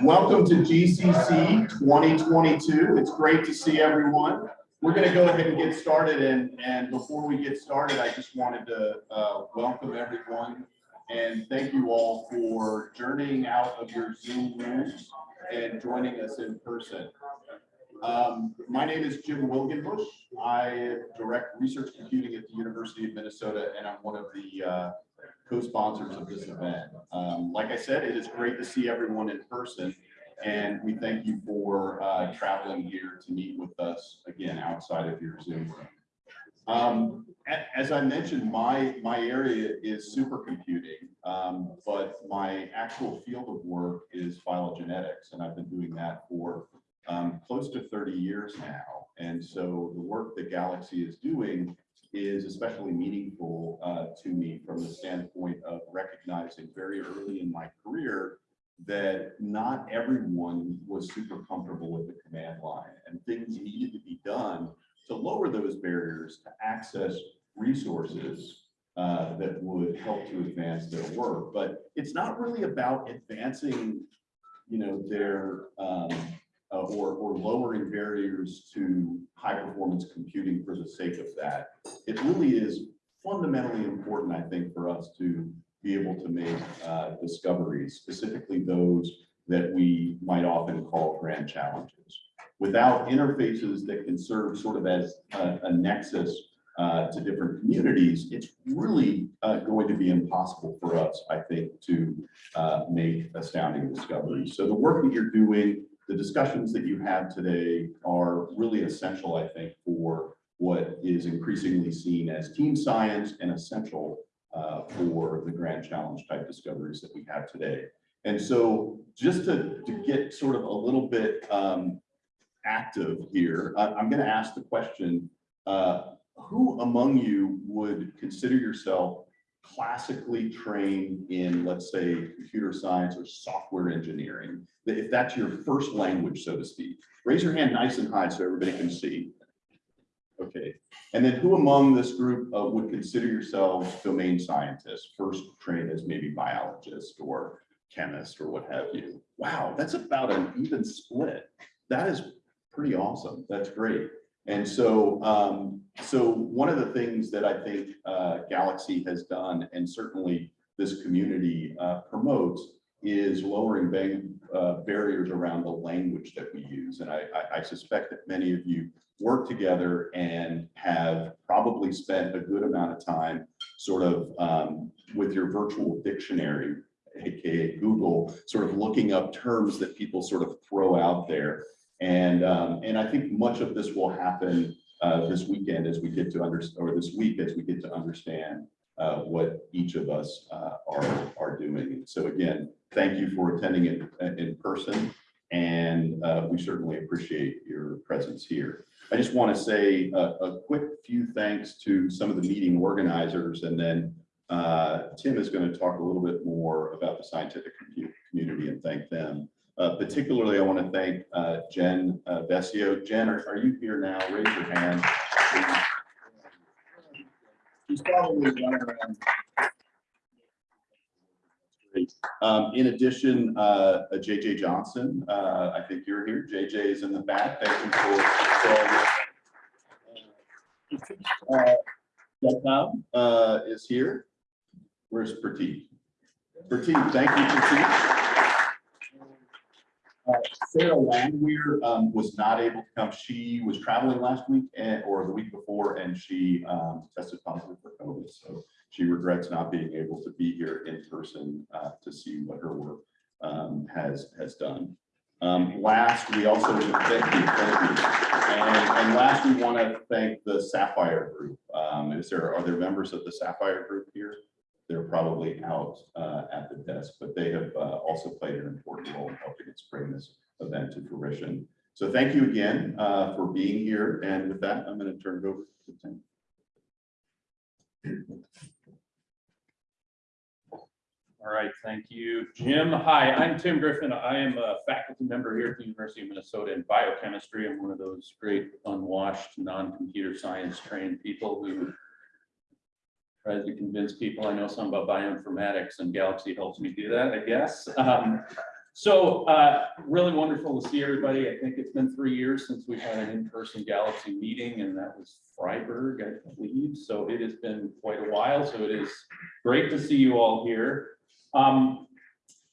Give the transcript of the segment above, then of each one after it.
Welcome to GCC 2022. It's great to see everyone. We're going to go ahead and get started. And, and before we get started, I just wanted to uh, welcome everyone and thank you all for journeying out of your Zoom rooms and joining us in person. Um, my name is Jim Wilgenbusch. I direct research computing at the University of Minnesota, and I'm one of the uh, co-sponsors of this event. Um, like I said, it is great to see everyone in person, and we thank you for uh, traveling here to meet with us again outside of your Zoom room. Um, as I mentioned, my my area is supercomputing, um, but my actual field of work is phylogenetics, and I've been doing that for um, close to 30 years now. And so the work that Galaxy is doing is especially meaningful uh, to me from the standpoint of recognizing very early in my career that not everyone was super comfortable with the command line and things needed to be done to lower those barriers to access resources uh, that would help to advance their work. But it's not really about advancing, you know, their um, uh, or, or lowering barriers to high performance computing for the sake of that. It really is fundamentally important, I think, for us to be able to make uh, discoveries, specifically those that we might often call grand challenges. Without interfaces that can serve sort of as a, a nexus uh, to different communities, it's really uh, going to be impossible for us, I think, to uh, make astounding discoveries. So the work that you're doing the discussions that you have today are really essential, I think, for what is increasingly seen as team science and essential uh, for the grand challenge type discoveries that we have today. And so just to, to get sort of a little bit um, active here, I, I'm going to ask the question, uh, who among you would consider yourself classically trained in, let's say, computer science or software engineering, if that's your first language, so to speak, raise your hand nice and high so everybody can see. Okay, and then who among this group uh, would consider yourselves domain scientists, first trained as maybe biologist or chemist or what have you? Wow, that's about an even split. That is pretty awesome. That's great. And so, um, so one of the things that I think uh, Galaxy has done, and certainly this community uh, promotes, is lowering bang, uh, barriers around the language that we use. And I, I, I suspect that many of you work together and have probably spent a good amount of time sort of um, with your virtual dictionary, aka Google, sort of looking up terms that people sort of throw out there and, um, and I think much of this will happen uh, this weekend as we get to understand, or this week as we get to understand uh, what each of us uh, are, are doing. So again, thank you for attending it in person. And uh, we certainly appreciate your presence here. I just want to say a, a, quick few thanks to some of the meeting organizers, and then uh, Tim is going to talk a little bit more about the scientific community and thank them. Uh, particularly, I want to thank uh, Jen uh, Vessio. Jen, are, are you here now? Raise your hand. She's probably running around. Um, in addition, uh, JJ Johnson, uh, I think you're here. JJ is in the back. Thank you for. for uh, uh, is here. Where's Pratik? Pratik, thank you, Pratik. Uh, Sarah Landwehr um, was not able to come. She was traveling last week and, or the week before, and she um, tested positive for COVID. So she regrets not being able to be here in person uh, to see what her work um, has has done. Um, last, we also thank you, thank you. And, and last, we want to thank the Sapphire Group. Um, is there are there members of the Sapphire Group here? They're probably out uh, at the desk, but they have uh, also played an important role in helping us bring this event to fruition. So thank you again uh, for being here. And with that, I'm going to turn it over to Tim. All right, thank you, Jim. Hi, I'm Tim Griffin. I am a faculty member here at the University of Minnesota in biochemistry. I'm one of those great unwashed, non-computer science trained people who tries to convince people I know some about bioinformatics and Galaxy helps me do that, I guess. Um, So uh, really wonderful to see everybody. I think it's been three years since we've had an in-person Galaxy meeting and that was Freiburg, I believe. So it has been quite a while. So it is great to see you all here. Um,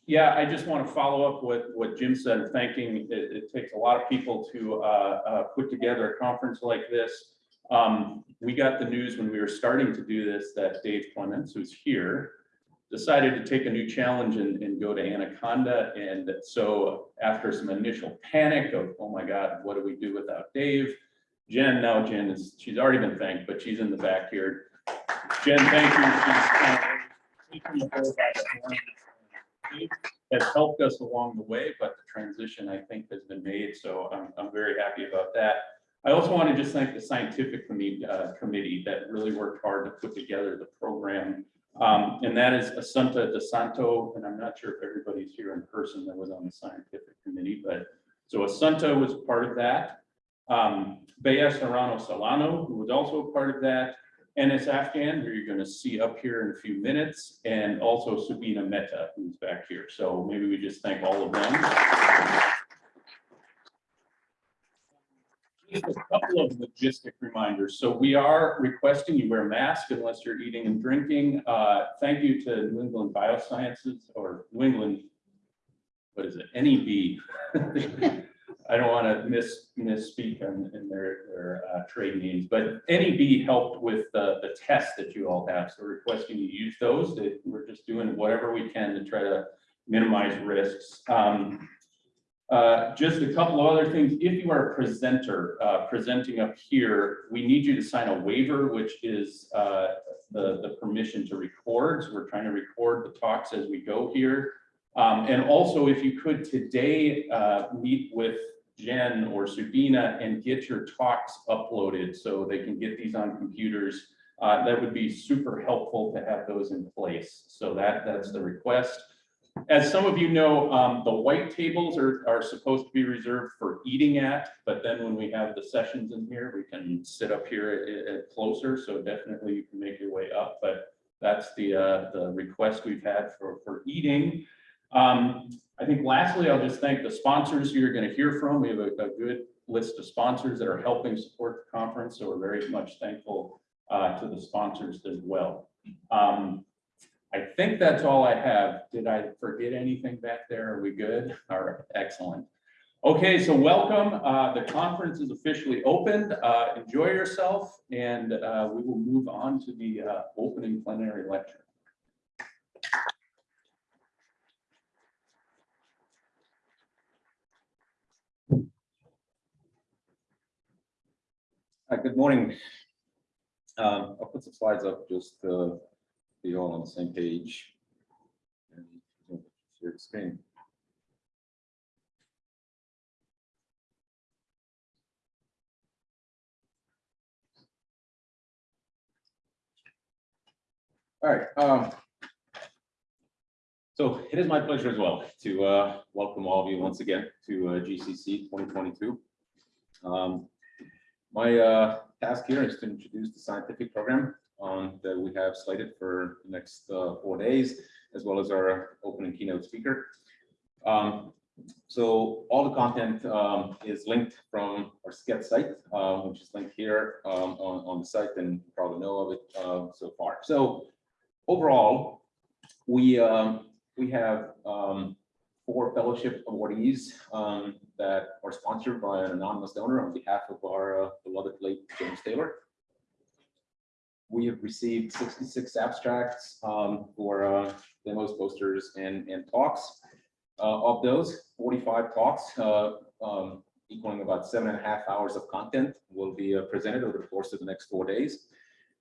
Yeah, I just want to follow up with what Jim said, thanking, it, it takes a lot of people to uh, uh, put together a conference like this. Um, We got the news when we were starting to do this that Dave Clements, who's here, decided to take a new challenge and, and go to Anaconda. And so after some initial panic of, oh my God, what do we do without Dave? Jen, now Jen is, she's already been thanked, but she's in the back here. Jen, thank you. She's. Has helped us along the way, but the transition, I think, has been made. So I'm, I'm very happy about that. I also want to just thank the scientific committee, uh, committee that really worked hard to put together the program. Um, and that is Assunta DeSanto, and I'm not sure if everybody's here in person that was on the scientific committee, but so Assunta was part of that. Um, Bea Serrano Solano, who was also a part of that, Enis Afgan, who you're gonna see up here in a few minutes, and also Subina Mehta, who's back here. So maybe we just thank all of them. Just a couple of logistic reminders. So we are requesting you wear a mask unless you're eating and drinking. Uh, Thank you to New England Biosciences or New England, what is it, NEB. I don't want to miss, misspeak in, in their, their uh, trade names, but NEB helped with the, the tests that you all have. So requesting you use those. that We're just doing whatever we can to try to minimize risks. Um, uh, Just a couple of other things. If you are a presenter, uh, presenting up here, we need you to sign a waiver, which is uh, the, the permission to record. So we're trying to record the talks as we go here. Um, And also, if you could today uh, meet with Jen or Subina and get your talks uploaded so they can get these on computers, uh, that would be super helpful to have those in place. So that, that's the request. As some of you know, um, the white tables are, are supposed to be reserved for eating at, but then when we have the sessions in here, we can sit up here at, at closer, so definitely you can make your way up, but that's the, uh, the request we've had for, for eating. Um, I think lastly, I'll just thank the sponsors you're gonna hear from. We have a, a good list of sponsors that are helping support the conference, so we're very much thankful, uh, to the sponsors as well. Um, I think that's all I have. Did I forget anything back there? Are we good? All right, excellent. Okay, so welcome. Uh, the conference is officially opened. Uh, enjoy yourself and, uh, we will move on to the, uh, opening plenary lecture. Hi, good morning. Um, I'll put some slides up just to be all on the same page. And Share the screen. All right, um. So it is my pleasure as well to uh, welcome all of you once again to uh, GCC 2022. Um, my uh, task here is to introduce the scientific program um, that we have slated for the next uh, four days, as well as our opening keynote speaker. Um, so all the content um, is linked from our SCET site, uh, which is linked here um, on, on the site, and you probably know of it uh, so far. So overall, we um, we have um, four fellowship awardees um, that are sponsored by an anonymous donor on behalf of our uh, beloved late James Taylor. We have received 66 abstracts um, for uh, demos, posters, and, and talks. Uh, of those, 45 talks, uh, um, equaling about seven and a half hours of content, will be uh, presented over the course of the next four days.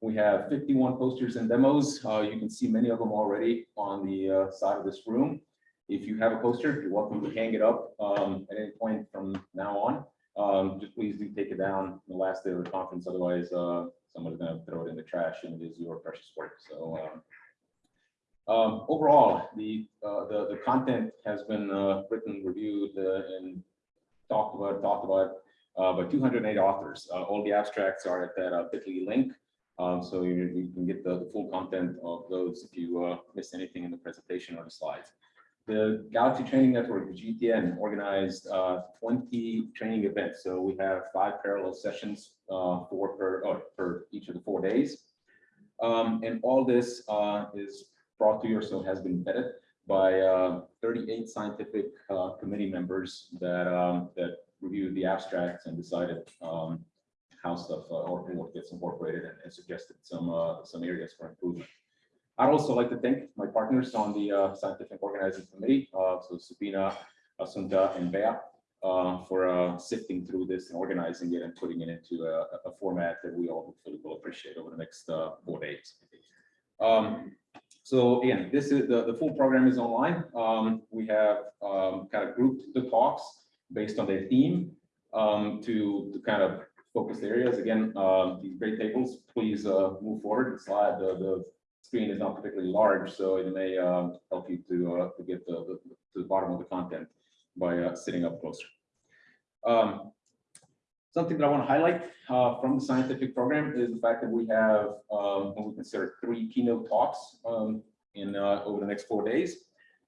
We have 51 posters and demos. Uh, you can see many of them already on the uh, side of this room. If you have a poster, you're welcome to hang it up um, at any point from now on. Um, just please do take it down the last day of the conference, otherwise someone's gonna throw it in the trash and it is your precious work. So um, um, overall, the, uh, the the content has been uh, written, reviewed, uh, and talked about, talked about uh, by 208 authors. Uh, all the abstracts are at that uh, Bitly link. Um, so you, you can get the, the full content of those if you uh, miss anything in the presentation or the slides. the Galaxy Training Network, the GTN, organized uh, 20 training events. So we have five parallel sessions uh, for per, or for each of the four days. Um, And all this uh, is brought to you, or so has been vetted by uh, 38 scientific uh, committee members that, um, that reviewed the abstracts and decided um, how stuff uh, or what gets incorporated and- and suggested some, some areas for improvement. I'd also like to thank my partners on the scientific organizing committee, so Subina, Assunta, and Bea, uh, for uh, sifting through this and organizing it and putting it into a, a format that we all hopefully will appreciate over the next uh, four days. Um, So again, this is, the, the full program is online. Um, We have um, kind of grouped the talks based on their theme um, to, to kind of focus areas. Again, um, these great tables, please uh, move forward. The slide, the, the screen is not particularly large, so it may um, help you to, uh, to get the, the- to the bottom of the content by uh, sitting up closer. Um, Something that I want to highlight uh, from the scientific program is the fact that we have um, what we consider three keynote talks um, in uh, over the next four days.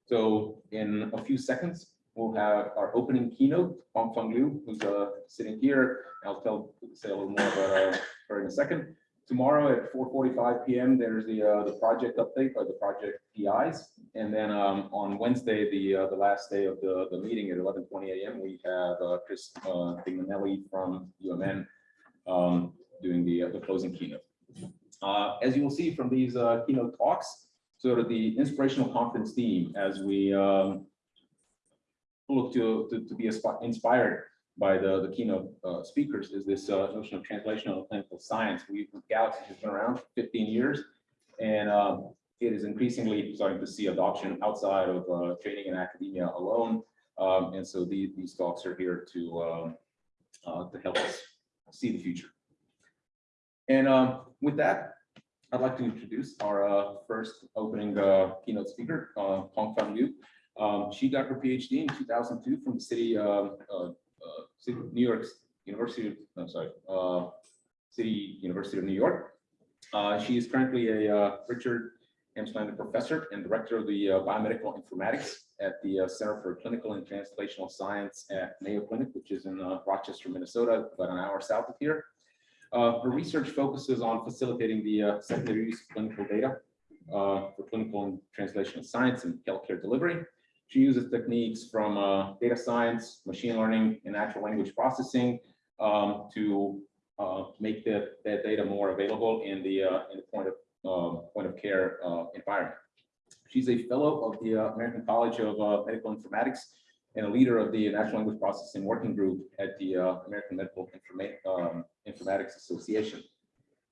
So in a few seconds, we'll have our opening keynote, Hongfang Liu, who's uh, sitting here. I'll tell, say a little more about uh, her in a second. Tomorrow at four forty-five PM, there's the, uh, the project update by the project PIs. And then, um, on Wednesday, the, uh, the last day of the, the meeting at eleven twenty AM, we have, uh, Chris, uh, Pignanelli from UMN, um, doing the, uh, the closing keynote. Uh, as you will see from these, uh, keynote talks, sort of the inspirational conference theme as we, um, look to, to, to be inspired by the, the keynote uh, speakers is this uh, notion of translational clinical science. We, Galaxy has been around for 15 years, and um, it is increasingly starting to see adoption outside of uh, training and academia alone. Um, And so these, these talks are here to, um, uh, to help us see the future. And um, with that, I'd like to introduce our uh, first opening uh, keynote speaker, Hongfang Liu. Um, She got her PhD in 2002 from the city, uh, uh, City New York University, I'm sorry, uh, City University of New York. Uh, She is currently a uh, Richard M. Slander Professor and Director of the uh, Biomedical Informatics at the uh, Center for Clinical and Translational Science at Mayo Clinic, which is in uh, Rochester, Minnesota, about an hour south of here. Her research focuses on facilitating the secondary use of clinical data for clinical and translational science and healthcare delivery. She uses techniques from uh, data science, machine learning, and natural language processing um, to uh, make the, that data more available in the, uh, in the point of, um, point of care uh, environment. She's a fellow of the uh, American College of uh, Medical Informatics and a leader of the Natural Language Processing Working Group at the American Medical Informa- um, Informatics Association.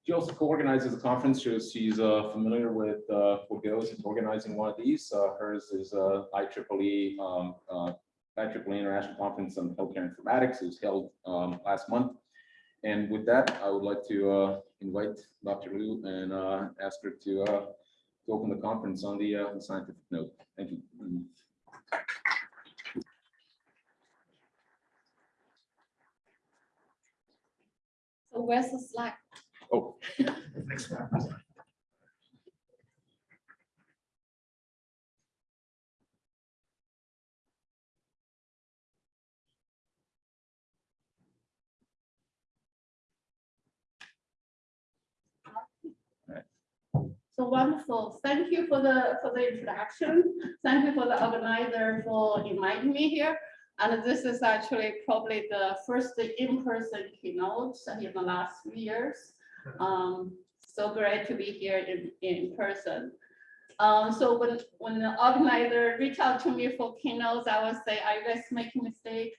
She also co-organizes a conference, so she's uh, familiar with uh, what goes into organizing one of these. Uh, Hers is uh, IEEE, um, uh, IEEE International Conference on Healthcare Informatics. It was held um, last month. And with that, I would like to uh, invite Dr. Liu and uh, ask her to uh, to open the conference on the the scientific note. Thank you. So where's the slide? Oh, So wonderful. Thank you for the, for the introduction. Thank you for the organizer for inviting me here. And this is actually probably the first in-person keynote in the last few years. Um, so great to be here in, in person. Um, so when, when the organizer reached out to me for keynotes, I would say, are you guys making mistake?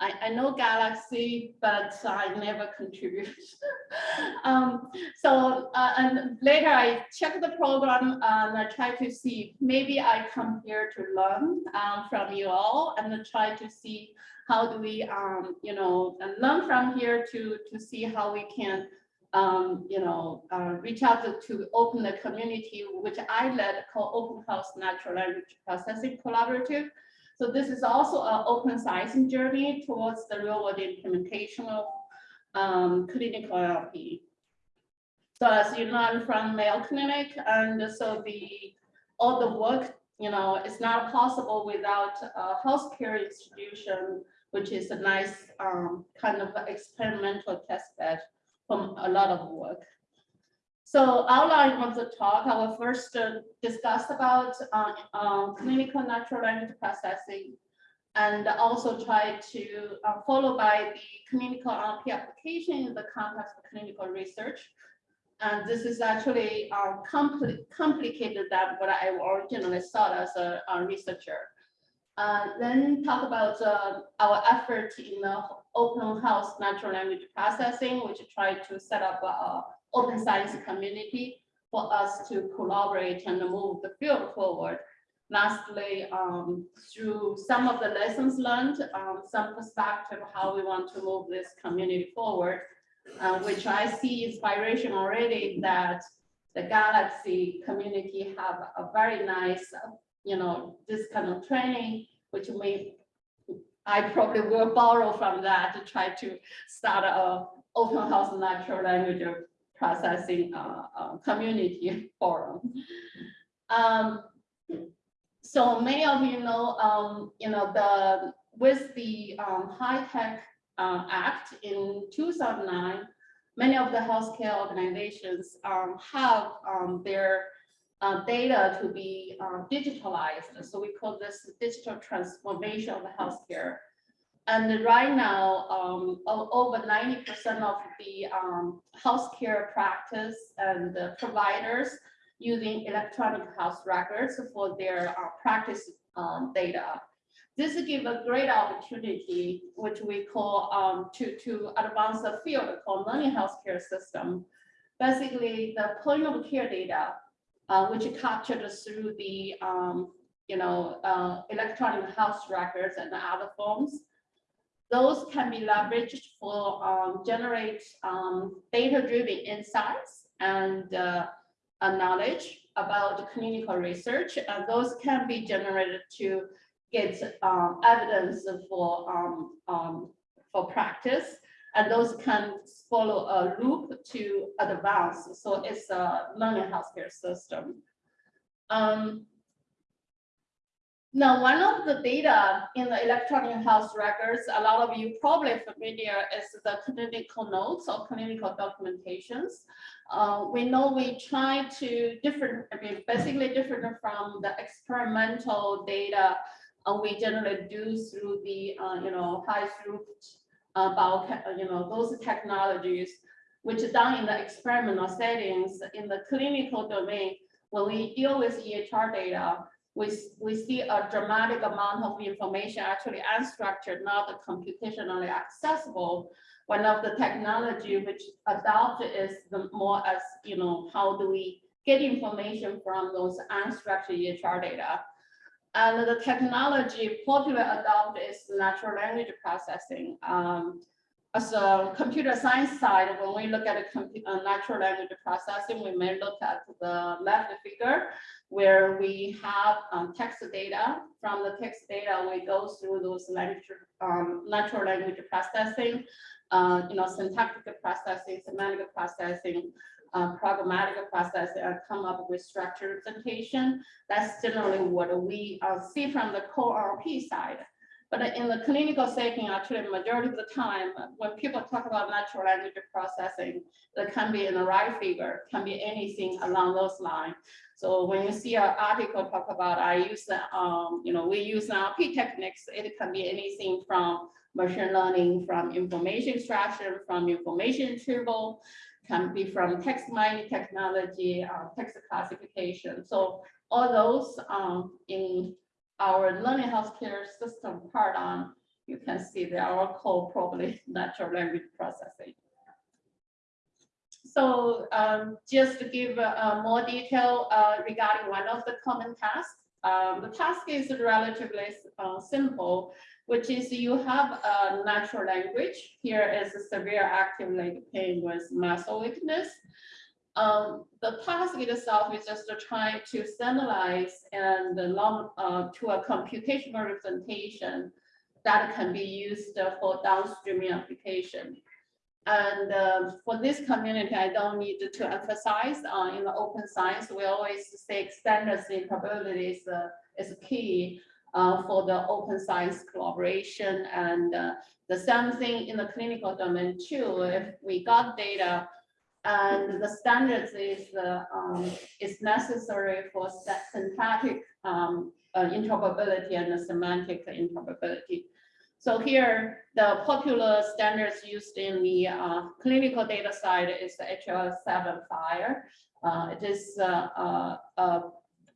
I, I know Galaxy, but I never contribute. um, so, uh, and later I check the program and I try to see, maybe I come here to learn um, from you all and try to see how do we, um, you know, learn from here to, to see how we can, um, you know, uh, reach out to, open the community, which I led called Open Health Natural Language Processing Collaborative. So this is also an open science journey towards the real world implementation of um, clinical NLP. So as you learn from Mayo Clinic, and so the all the work you know, it's not possible without a healthcare institution, which is a nice um, kind of experimental test bed from a lot of work. So outline of the talk, I will first uh, discuss about uh, uh, clinical natural language processing and also try to uh, follow by the clinical NLP application in the context of clinical research. And this is actually uh, compli- complicated than what I originally thought as a, a researcher. Uh, then talk about our effort in the open health natural language processing, which try to set up a open science community for us to collaborate and move the field forward. Lastly, um, through some of the lessons learned, um, some perspective how we want to move this community forward, uh, which I see inspiration already that the Galaxy community have a very nice, you know, this kind of training, which may, I probably will borrow from that to try to start a open health natural language processing uh, uh, community forum. Um, so many of you know, um, you know, the, with the, um, HITECH, uh, Act in two thousand nine, many of the healthcare organizations, um, have, um, their, uh, data to be, uh, digitalized. So we call this digital transformation of healthcare. And right now, um, over ninety percent of the, um, healthcare practice and the providers using electronic health records for their uh, practice um, data. This gives a great opportunity, which we call um, to, to advance the field called learning healthcare system. Basically, the point of care data, uh, which captured through the um, you know, uh, electronic health records and other forms. Those can be leveraged for um, generate um, data-driven insights and uh, uh, knowledge about clinical research, and those can be generated to get um, evidence for um, um, for practice, and those can follow a loop to advance. So it's a learning healthcare system. Um, now, one of the data in the electronic health records, a lot of you probably familiar is the clinical notes or clinical documentations. Uh, we know we try to different, I mean, basically different from the experimental data uh, we generally do through the, uh, you know, high throughput, uh, bio, you know, those technologies, which are done in the experimental settings in the clinical domain. When we deal with EHR data, we, we see a dramatic amount of information actually unstructured, not computationally accessible. One of the technology which adopted is the more as, you know, how do we get information from those unstructured EHR data? And the technology popular adopted is natural language processing. Um, as a computer science side, when we look at a natural language processing, we may look at the left figure where we have um, text data. From the text data, we go through those language, um, natural language processing, uh, you know, syntactic processing, semantic processing, uh, pragmatic processing, and come up with structured representation. That's generally what we uh, see from the core NLP side. But in the clinical setting, actually, majority of the time, when people talk about natural language processing, that can be in the right figure, can be anything along those lines. So when you see an article talk about, I use, um, you know, we use NLP techniques, it can be anything from machine learning, from information extraction, from information retrieval, can be from text mining technology, uh, text classification. So all those um, in our learning healthcare system paradigm, you can see they are all called probably natural language processing. So um, just to give uh, more detail uh, regarding one of the common tasks, um, the task is relatively uh, simple, which is you have a natural language. Here is a severe active leg pain with muscle weakness. Um, the task itself is just to try to standardize and long, uh, to a computational representation that can be used for downstream application. And uh, for this community, I don't need to emphasize uh, in the open science, we always say extended capabilities uh, is key uh, for the open science collaboration and uh, the same thing in the clinical domain too. If we got data and the standards is, uh, um, is necessary for syntactic um, uh, interoperability and the semantic interoperability. So here, the popular standards used in the uh, clinical data side is the HL7 FHIR. Uh, It is uh, uh,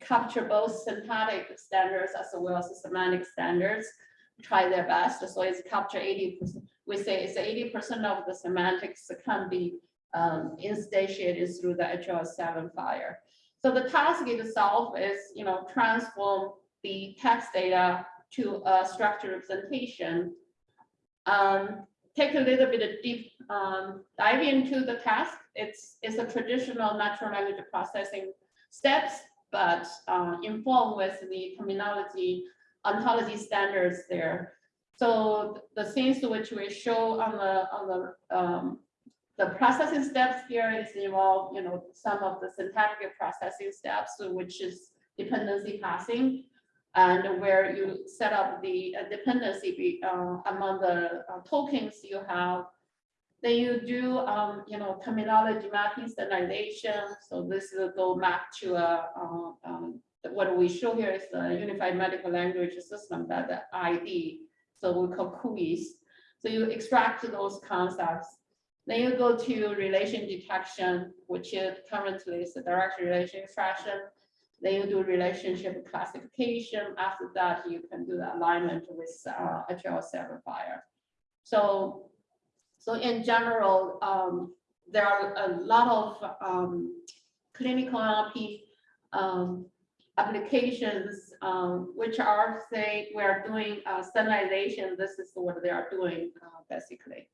capture both syntactic standards as well as semantic standards, try their best. So it's capture 80%. We say it's 80% of the semantics can be um, instantiated through the HL7 FHIR. So the task itself is, you know, transform the text data to a structured representation. Um, take a little bit of deep um, dive into the task. It's, it's a traditional natural language processing steps, but uh, informed with the terminology ontology standards there. So the things which we show on the, on the, um, the processing steps here is involve, you know, some of the syntactic processing steps, which is dependency parsing. And where you set up the uh, dependency be- uh, among the uh, tokens you have. Then you do, um, you know, terminology mapping standardization. So this will go map to a, uh, um, what we show here is the Unified Medical Language System, that the ID. So we call CUIS. So you extract those concepts. Then you go to relation detection, which is currently is the direct relation extraction. Then you do relationship classification. After that, you can do the alignment with uh, HL7 FHIR. So, so in general, um, there are a lot of um, clinical NLP um, applications, um, which are say we are doing uh, standardization. This is what they are doing uh, basically.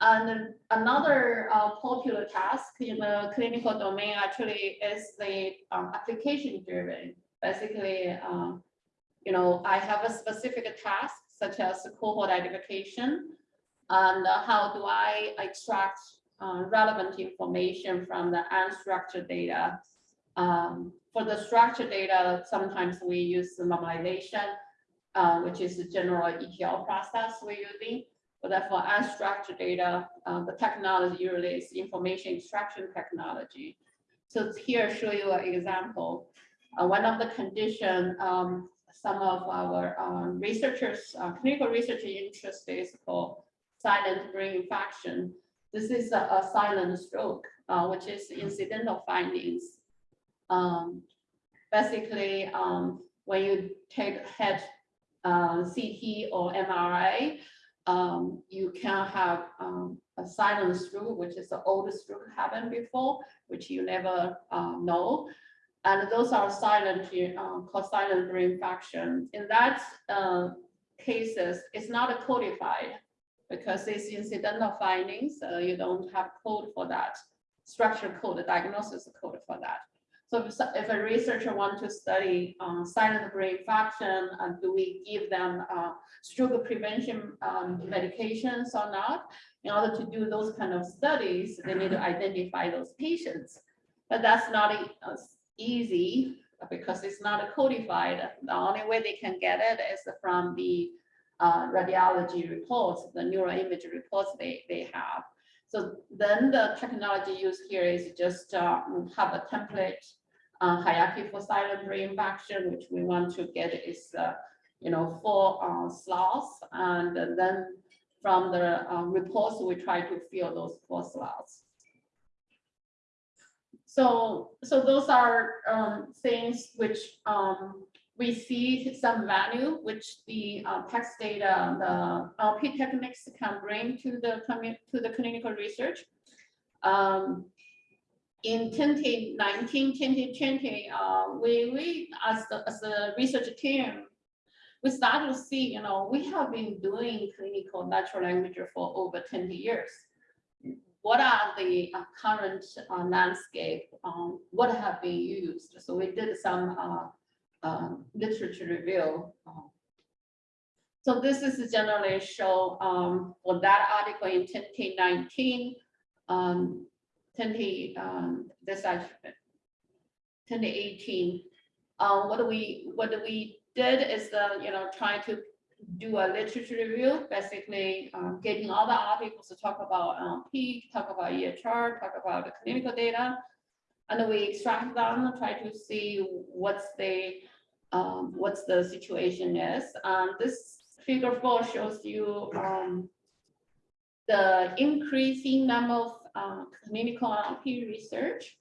And another uh, popular task in the clinical domain actually is the um, application driven. Basically, um, you know, I have a specific task such as cohort identification. And how do I extract uh, relevant information from the unstructured data? Um, for the structured data, sometimes we use the normalization, uh, which is the general ETL process we're using. But then for unstructured data, uh, the technology usually is information extraction technology. So here show you an example. Uh, one of the condition, um, some of our um, researchers, uh, clinical research interest is called silent brain infarction. This is a, a silent stroke, uh, which is incidental findings. Um, basically, um, when you take head uh, CT or MRI, um, you can have um, a silent stroke, which is the oldest stroke happened before, which you never uh, know. And those are silent, uh, called silent brain infarction. In that uh, cases, it's not codified because it's incidental findings. Uh, you don't have code for that, structure code, diagnosis code for that. So if, if a researcher want to study uh, silent brain infarction, uh, do we give them uh, stroke prevention um, medications or not? In order to do those kind of studies, they need to identify those patients. But that's not easy because it's not codified. The only way they can get it is from the uh, radiology reports, the neural image reports they, they have. So then the technology used here is just uh, have a template uh, hierarchy for silent brain infarction, which we want to get is, uh, you know, four uh, slots. And then from the uh, reports, we try to fill those four slots. So, so those are um, things which um, we see some value, which the uh, text data, the LP techniques can bring to the, to the clinical research. Um, in 2019, 2020, uh, we, we, as the, as a research team, we started to see, you know, we have been doing clinical natural language for over 20 years. What are the uh, current uh, landscape? Um, what have been used? So we did some uh, um, literature review. uh. So this is generally show um, for that article in 2019. Um, 20, um, this actually, 2018, Uh, what we, what we did is the, you know, trying to do a literature review, basically, um, getting all the articles to talk about, um, peak, talk about EHR, talk about the clinical data. And we extract them, and try to see what's the, um, what's the situation is. Um, this figure four shows you, um, the increasing number of, um, clinical NLP research.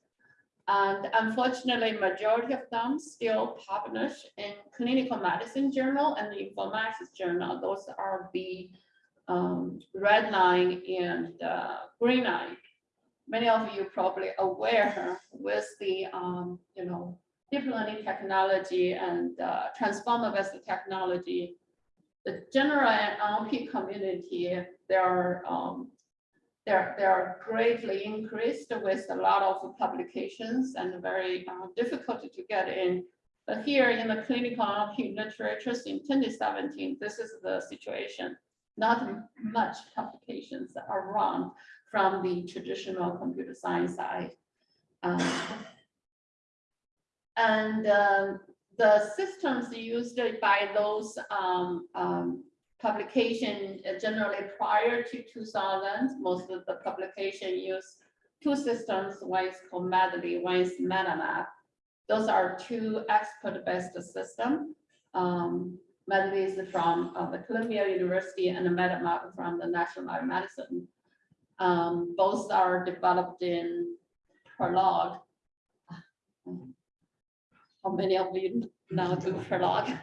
And unfortunately, majority of them still published in clinical medicine journal and the informatics journal. Those are the um, red line and the green line. Many of you probably aware with the, um, you know, deep learning technology and uh, transformer-based technology, the general NLP community, there are um, they're, they're greatly increased with a lot of publications and very uh, difficult to get in. But here in the clinical NLP literature in 2017, this is the situation. Not much publications are around from the traditional computer science side. Um, and um, the systems used by those um, um, publication uh, generally prior to 2000, most of the publication use two systems. One is called MedLEE, one is MetaMap. Those are two expert-based system. Um, MedLEE is from uh, the Columbia University and MetaMap from the National Lab of Medicine. Um, both are developed in Prolog. How many of you now do Prolog?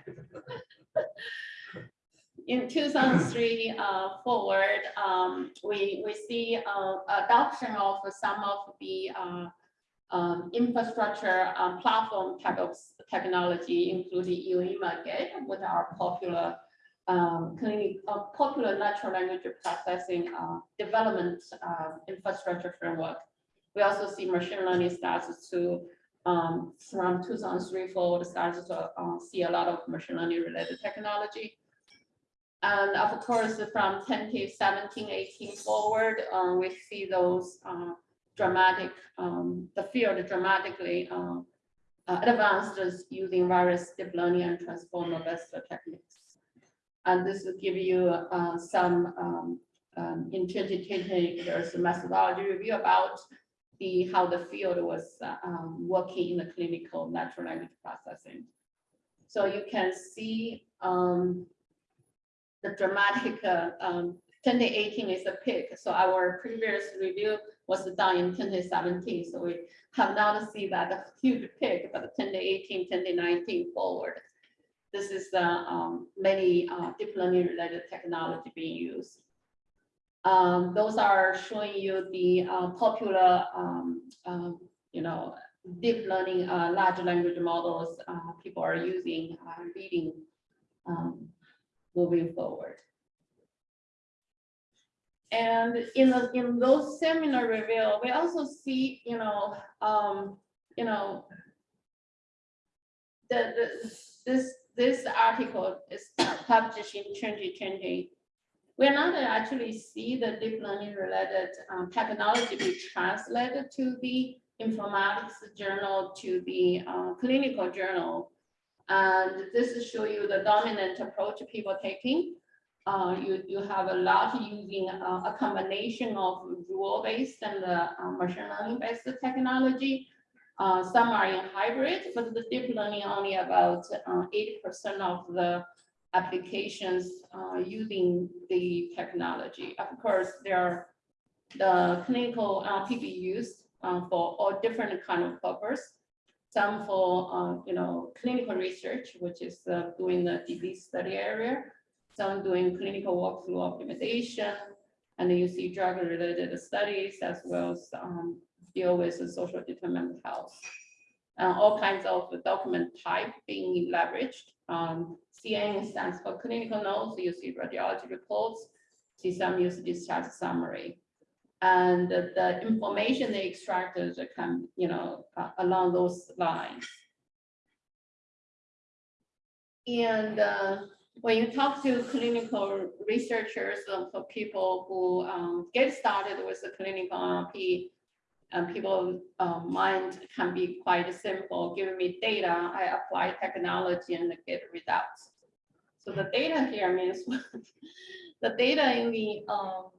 in 2003 uh, forward, um, we, we see uh, adoption of some of the uh, um, infrastructure um, platform type of technology, including UIMA, GATE, which are popular um, clinic, uh, popular natural language processing uh, development uh, infrastructure framework. We also see machine learning starts to um, from 2003 forward starts to uh, see a lot of machine learning related technology. And of course, from 10 to 17, 18 forward, uh, we see those uh, dramatic, um, the field dramatically advanced using various deep learning and transformer-based techniques. And this will give you uh, some, um, um, in 2020, there's a methodology review about the how the field was uh, um, working in the clinical natural language processing. So you can see um, the dramatic, uh, um, 2018 is a peak. So our previous review was done in 2017. So we have not seen that huge peak, but 2018, 2019 forward. This is the um, many uh, deep learning related technology being used. Um, those are showing you the uh, popular, um, um, you know, deep learning uh, large language models uh, people are using, uh, reading um, moving forward. And in the, in those seminar review, we also see, you know, um, you know, the, the, this, this article is published in 2020. We're not actually see the deep learning related um, technology be translated to the informatics journal to the uh, clinical journal. And this is show you the dominant approach people taking. Uh, you, you have a lot using uh, a combination of rule-based and uh, machine learning-based technology. Uh, some are in hybrid, but the deep learning only about 80% uh, of the applications uh, using the technology. Of course, there are the clinical NLP used for all different kind of purpose some for, uh, you know, clinical research, which is uh, doing the disease study area, some doing clinical workflow optimization, and then you see drug-related studies as well as um, deal with the social determinant of health. Uh, all kinds of document type being leveraged. Um, CN stands for clinical notes. You see radiology reports. Some use discharge summary and the, the information they extracted can, you know, uh, along those lines. And uh, when you talk to clinical researchers, uh, for people who um, get started with the clinical NLP, and people, um, mind can be quite simple, give me data, I apply technology and get results. So the data here means, the data in the, um,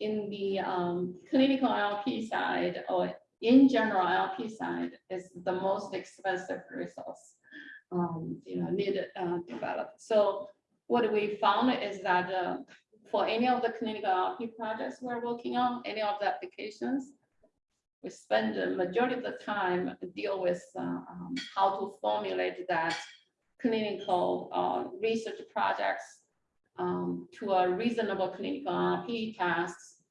in the, um, clinical LP side or in general LP side is the most expensive resource. Um, you know, needed, uh, developed. So what we found is that, uh, for any of the clinical LP projects we're working on, any of the applications, we spend the majority of the time deal with uh, um, how to formulate that clinical uh, research projects um, to a reasonable clinical RP tasks,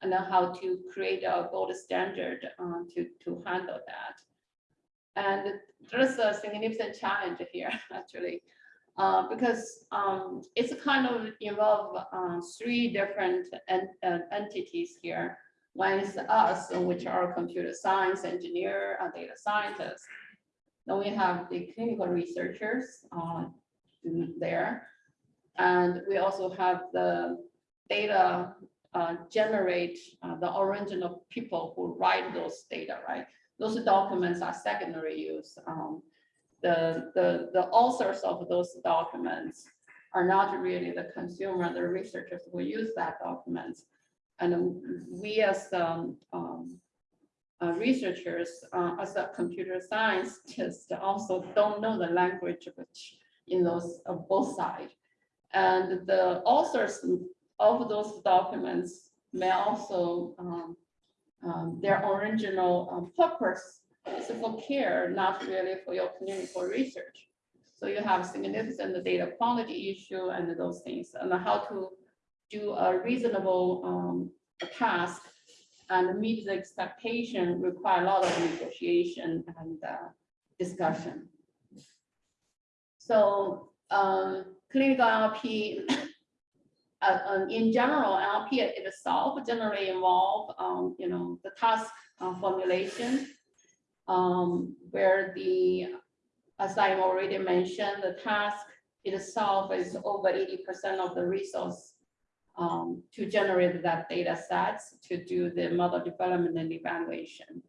and then how to create a gold standard uh, to, to handle that. And there's a significant challenge here, actually, uh, because um, it's kind of involve uh, three different en- uh, entities here. Is us, which are computer science engineer, and data scientists. Then we have the clinical researchers uh, there. And we also have the data uh, generate uh, the original people who write those data, right? Those documents are secondary use. Um, The, the, the authors of those documents are not really the consumer, the researchers who use that documents. And we as um, um, uh, researchers, uh, as a computer scientist, also don't know the language which in those of both sides. And the authors of those documents may also um, um, their original um, purpose is for care, not really for your clinical research. So you have significant data quality issue and those things, and how to do a reasonable um, task and meet the expectation require a lot of negotiation and uh, discussion. So um, clinical LP, uh, um, in general, LP itself generally involve, um, you know, the task uh, formulation, um, where the, as I already mentioned, the task itself is over eighty percent of the resource um, to generate that data sets to do the model development and evaluation.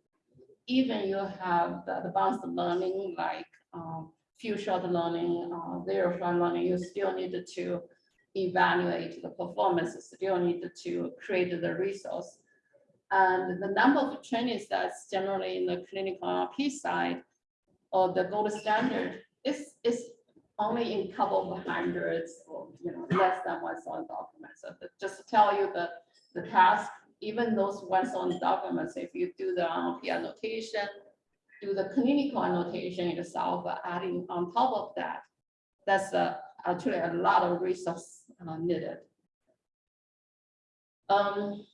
Even you have the advanced learning like um, few shot learning, uh, zero shot learning, you still need to evaluate the performance, you still need to create the resource. And the number of training sets generally in the clinical RP side or the gold standard is, is only in couple of hundreds or, you know, less than one thousand documents. So the- just to tell you the, the task, even those one thousand documents, if you do the annotation, do the clinical annotation uh, adding on top of that, that's uh, actually a lot of resource uh, needed. Um,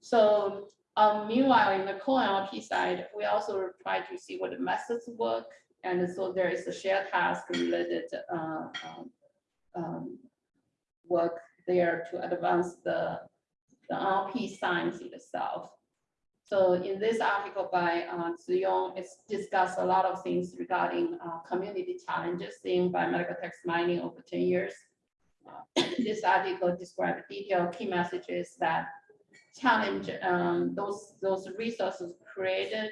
so um, meanwhile, in the co-LP side, we also try to see what the methods work. And so there is a shared task related uh, um, um, work there to advance the, the RP science itself. So in this article by uh, Zhiyong, it's discussed a lot of things regarding uh, community challenges in biomedical text mining over 10 years. Uh, This article describes detailed key messages that challenge um, those, those resources created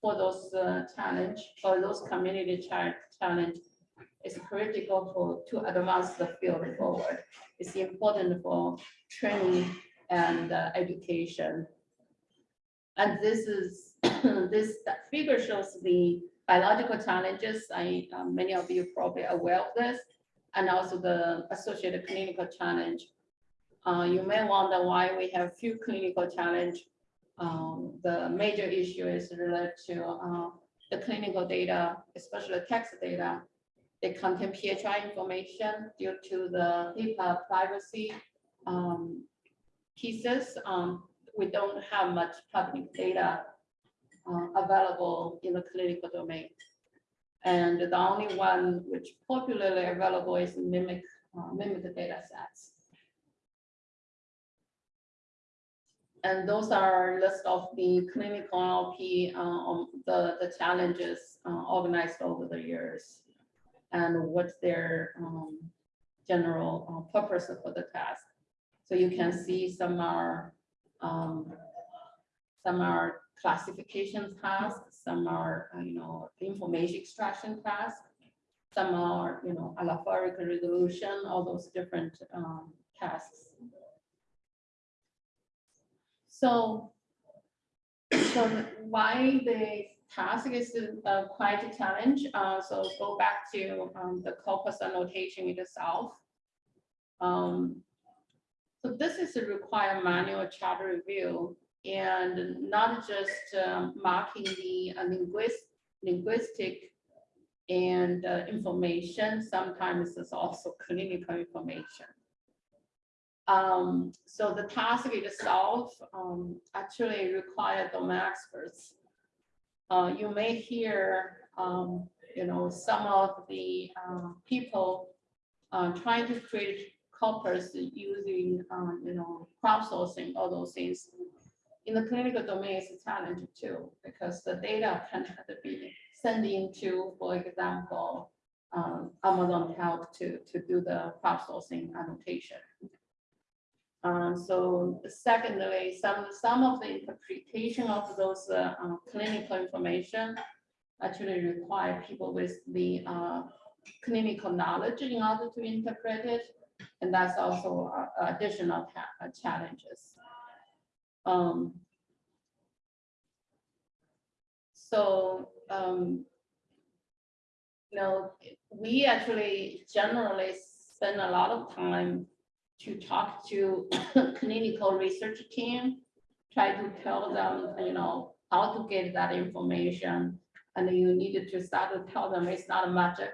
for those uh, challenge, for those community challenge is critical for, to advance the field forward. It's important for training and uh, education. And this is, this figure shows the biological challenges. I, uh, many of you probably are aware of this, and also the associated clinical challenge. Uh, you may wonder why we have few clinical challenge. Um, the major issue is related to, uh, the clinical data, especially text data. They contain PHI information due to the HIPAA privacy, um, pieces. Um, we don't have much public data, uh, available in the clinical domain. And the only one which popularly available is MIMIC, uh, MIMIC data sets. And those are list of the clinical LP, uh, um, the, the challenges, uh, organized over the years. And what's their, um, general uh, purpose for the task. So you can see some are, um, some are classification tasks, some are, uh, you know, information extraction tasks. Some are, you know, alphabetical resolution, all those different um, tasks. So, so why the task is uh, quite a challenge, uh, so go back to um, the corpus annotation itself. Um, so this is a required manual chart review and not just um, marking the uh, linguist, linguistic and uh, information, sometimes it's also clinical information. Um, so the task itself um, actually require domain experts. Uh, you may hear, um, you know, some of the uh, people uh, trying to create corpus using, um, you know, crowdsourcing, all those things. In the clinical domain, it's a challenge too, because the data can be sent into, for example, um, Amazon Health to, to do the crowdsourcing annotation. Uh, so secondly, some, some of the interpretation of those uh, uh, clinical information actually require people with the uh, clinical knowledge in order to interpret it. And that's also uh, additional challenges. Um, so, um, you know, we actually generally spend a lot of time to talk to clinical research team, try to tell them, you know, how to get that information. And you needed to start to tell them it's not magic,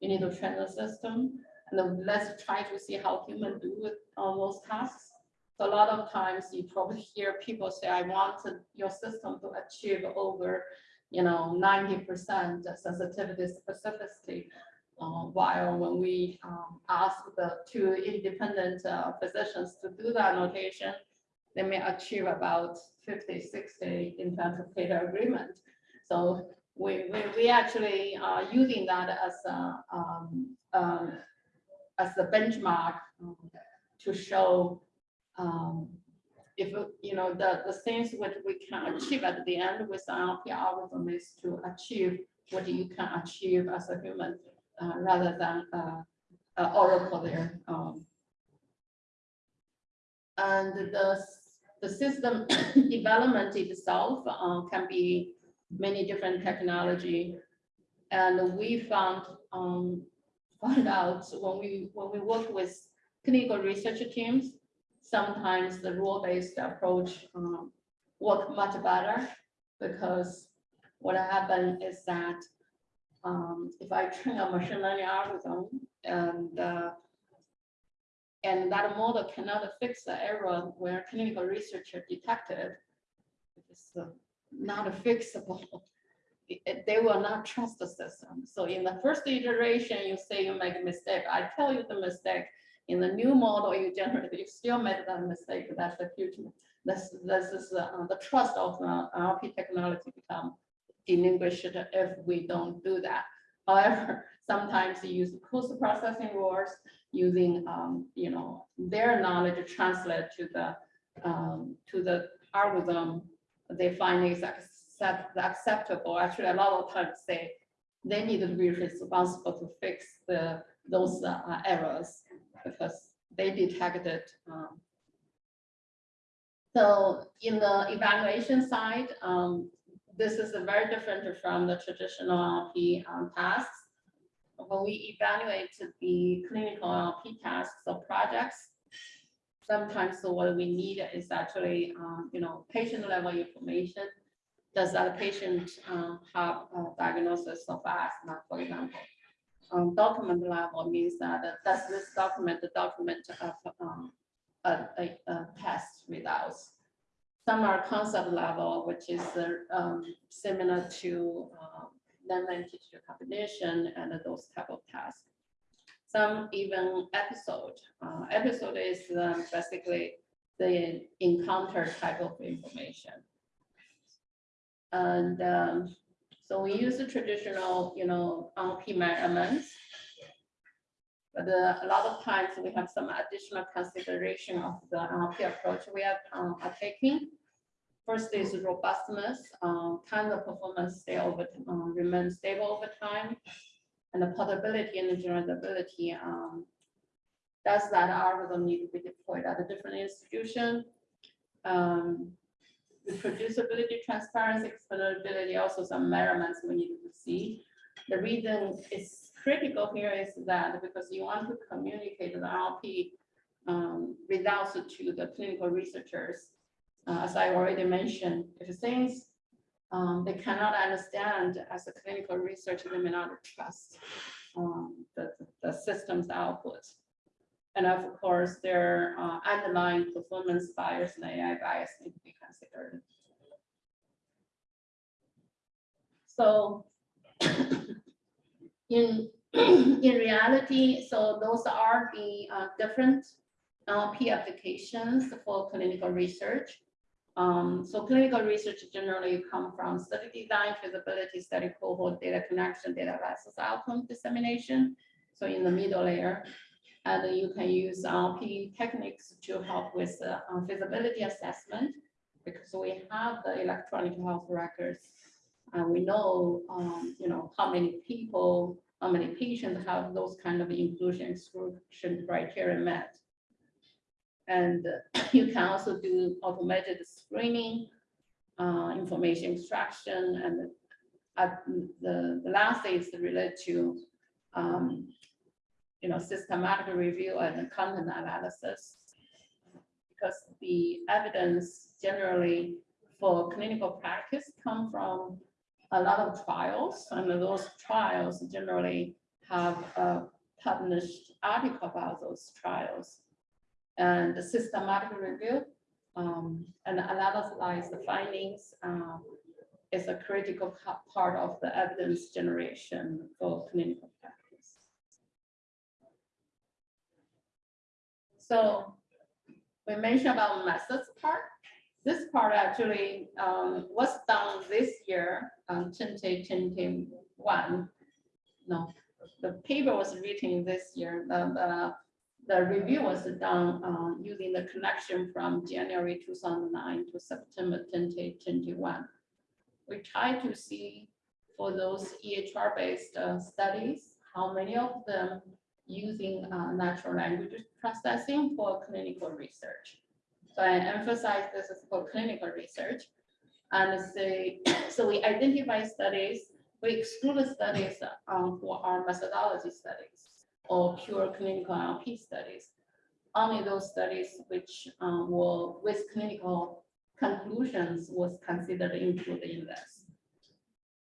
you need to train the system. And let's try to see how human do it on those tasks. So a lot of times you probably hear people say, I want your system to achieve over, you know, ninety percent sensitivity specificity. Uh, while when we um, ask the two independent uh, physicians to do the annotation, they may achieve about 50, 60 in terms of data agreement. So we, we, we actually are using that as a, um, um, as the benchmark um, to show um, if, you know, the, the things what we can achieve at the end with NLP algorithm is to achieve what you can achieve as a human uh, rather than uh, oracle there. um. And the, the system development itself uh, can be many different technology. And we found, um, found out when we, when we work with clinical research teams, sometimes the rule-based approach um, work much better because what happened is that um, if I train a machine learning algorithm and uh, and that model cannot fix the error where clinical researcher detected, it's uh, not fixable. They will not trust the system. So in the first iteration, you say you make a mistake. I tell you the mistake. In the new model you generate, you still made that mistake. That's the future. This, this is uh, the trust of uh, RP technology become diminished if we don't do that. However, sometimes you use post processing rules using, um, you know, their knowledge to translate to the, um, to the algorithm. They find is accept, acceptable. Actually, a lot of times say they need to be responsible to fix the, those uh, errors because they detected. um, So in the evaluation side, um, this is very different from the traditional LP um, tasks. When we evaluate the clinical LP tasks or projects, sometimes what we need is actually, um, you know, patient level information. Does that patient uh, have a diagnosis of asthma, for example? Um, Document level means that, uh, does this document, the document of um, a, a, a test results? Some are concept level, which is uh, um, similar to um, named entity recognition and those type of tasks. Some even episode. Uh, Episode is um, basically the encounter type of information. And um, so we use the traditional, you know, RP measurements. But uh, a lot of times we have some additional consideration of the RP approach we are, uh, are taking. first is robustness, um, can the performance stay over, um, remain stable over time? And the portability and the generalizability, um, does that algorithm need to be deployed at a different institution? Um, reproducibility, transparency, explainability, also some measurements we need to see. The reason it's critical here is that because you want to communicate the RP um, results to the clinical researchers. Uh, as I already mentioned, if things um, they cannot understand as a clinical researcher, they may not trust um, the, the system's output. And of course, their uh, underlying performance bias and AI bias need to be considered. So in, in reality, so those are the uh, different LP applications for clinical research. Um, so clinical research generally come from study design, feasibility study, cohort data connection, data analysis, outcome dissemination. So in the middle layer, and you can use LP techniques to help with uh, feasibility assessment because we have the electronic health records. And we know, um, you know, how many people, how many patients have those kind of inclusion exclusion criteria met. And uh, you can also do automated screening, uh, information extraction, and uh, the, the last is related to, um, you know, systematic review and content analysis. Because the evidence generally for clinical practice come from a lot of trials, and those trials generally have a published article about those trials and the systematic review um, and analyze the findings um, is a critical part of the evidence generation for clinical practice. So we mentioned about methods part. This part actually um, was done this year, um, 2021. No, the paper was written this year. The, the the review was done uh, using the connection from January 2009 to September 2021. We tried to see for those EHR-based uh, studies, how many of them using uh, natural language processing for clinical research. So I emphasize this is for clinical research. And say, so we identify studies, we exclude the studies um, for our methodology studies or pure clinical LP studies. Only those studies which um, were with clinical conclusions was considered included in this.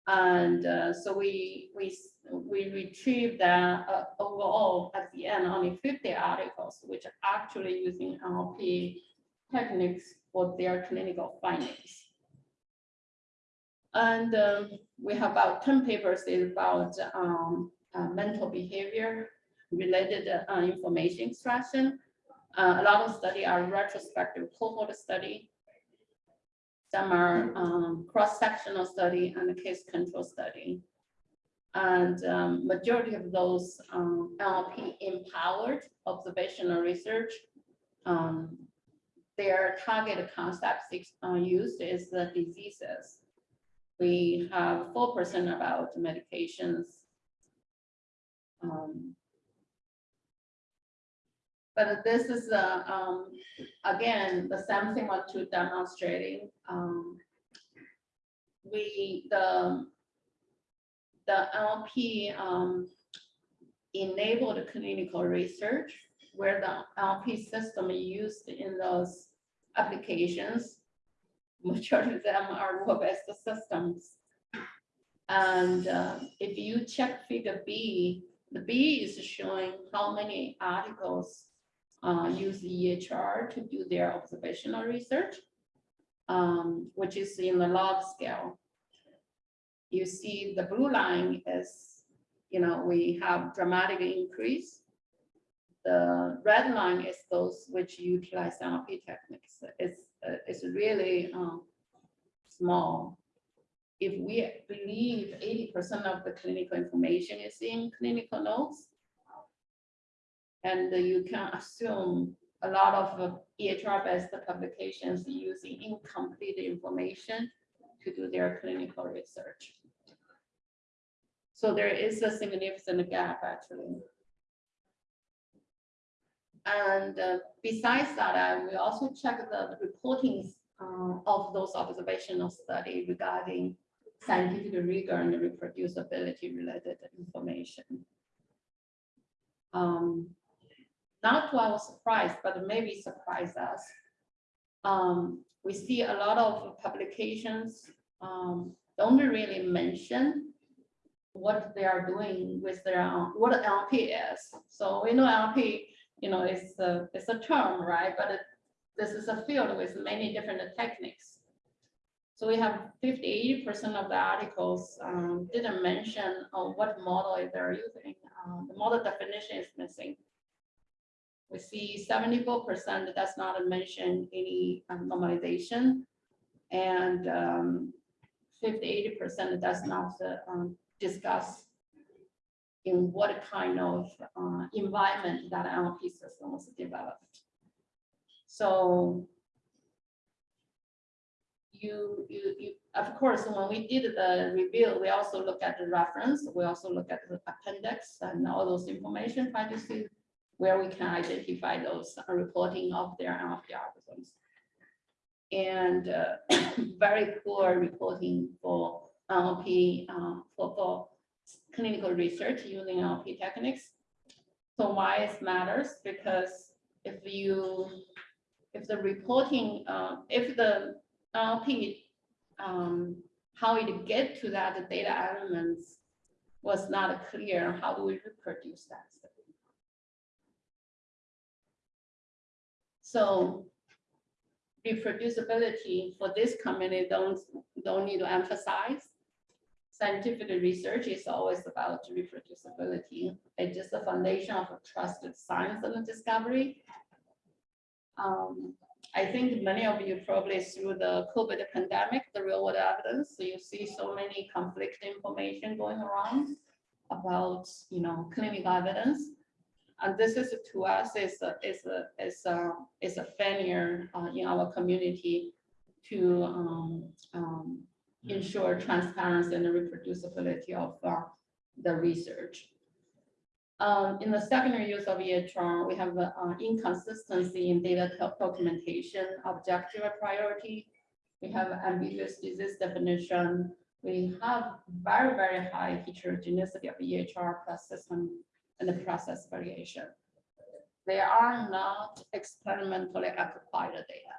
And uh, so we, we, we retrieved that uh, overall at the end, only 50 articles, which are actually using NLP techniques for their clinical findings. And um, we have about 10 papers about um, uh, mental behavior related uh, information extraction. Uh, a lot of study are retrospective cohort study. Some are um, cross-sectional study and case control study. And um, majority of those um, NLP empowered observational research, um, their target concepts uh, used is the diseases. We have 4% about medications, um, but this is, uh, um, again, the same thing what to demonstrating. Um, we, the, the LP, um, enabled clinical research where the LP system used in those applications. Majority of them are web-based systems. And uh, if you check figure B, the B is showing how many articles uh, use EHR to do their observational research, um, which is in the log scale. You see the blue line is, you know, we have dramatic increase. The red line is those which utilize NLP techniques. It's, uh, it's really um, small. If we believe 80% of the clinical information is in clinical notes, and you can assume a lot of uh, EHR-based publications using incomplete information to do their clinical research. So there is a significant gap actually. And uh, besides that, we also check the reporting uh, of those observational study regarding scientific rigor and reproducibility related information. Um, not to our surprise, but maybe surprise us. Um, we see a lot of publications, um, don't really mention what they are doing with their, own- what LP is. So we know LP, you know, it's a, it's a term, right? But it- this is a field with many different techniques. So we have 50, 80 percent of the articles um, didn't mention uh, what model they're using. Uh, The model definition is missing. We see seventy-four percent that does not mention any um, normalization. And um, 50, 80 percent does not uh, um, discuss in what kind of uh, environment that NLP system was developed. So you, you, you, of course, when we did the review, we also look at the reference, we also look at the appendix and all those information, try to see where we can identify those uh, reporting of their NLP algorithms. And uh, very poor reporting for NLP, uh, for, for clinical research using NLP techniques. So why it matters? Because if you, if the reporting, uh, if the NLP, um, how it get to that data elements was not clear, how do we reproduce that? So reproducibility for this community don't, don't need to emphasize. Scientific research is always about reproducibility. It's the foundation of a trusted science and discovery. Um, I think many of you probably through the COVID pandemic, the real world evidence, so you see so many conflict information going around about, you know, clinical evidence. And this is to us is a, is a, is a, is a failure uh, in our community to um, um, ensure transparency and reproducibility of uh, the research. Um, in the secondary use of EHR, we have uh, inconsistency in data documentation, objective priority. We have ambiguous disease definition. We have very, very high heterogeneity of EHR plus system and the process variation. They are not experimentally acquired data.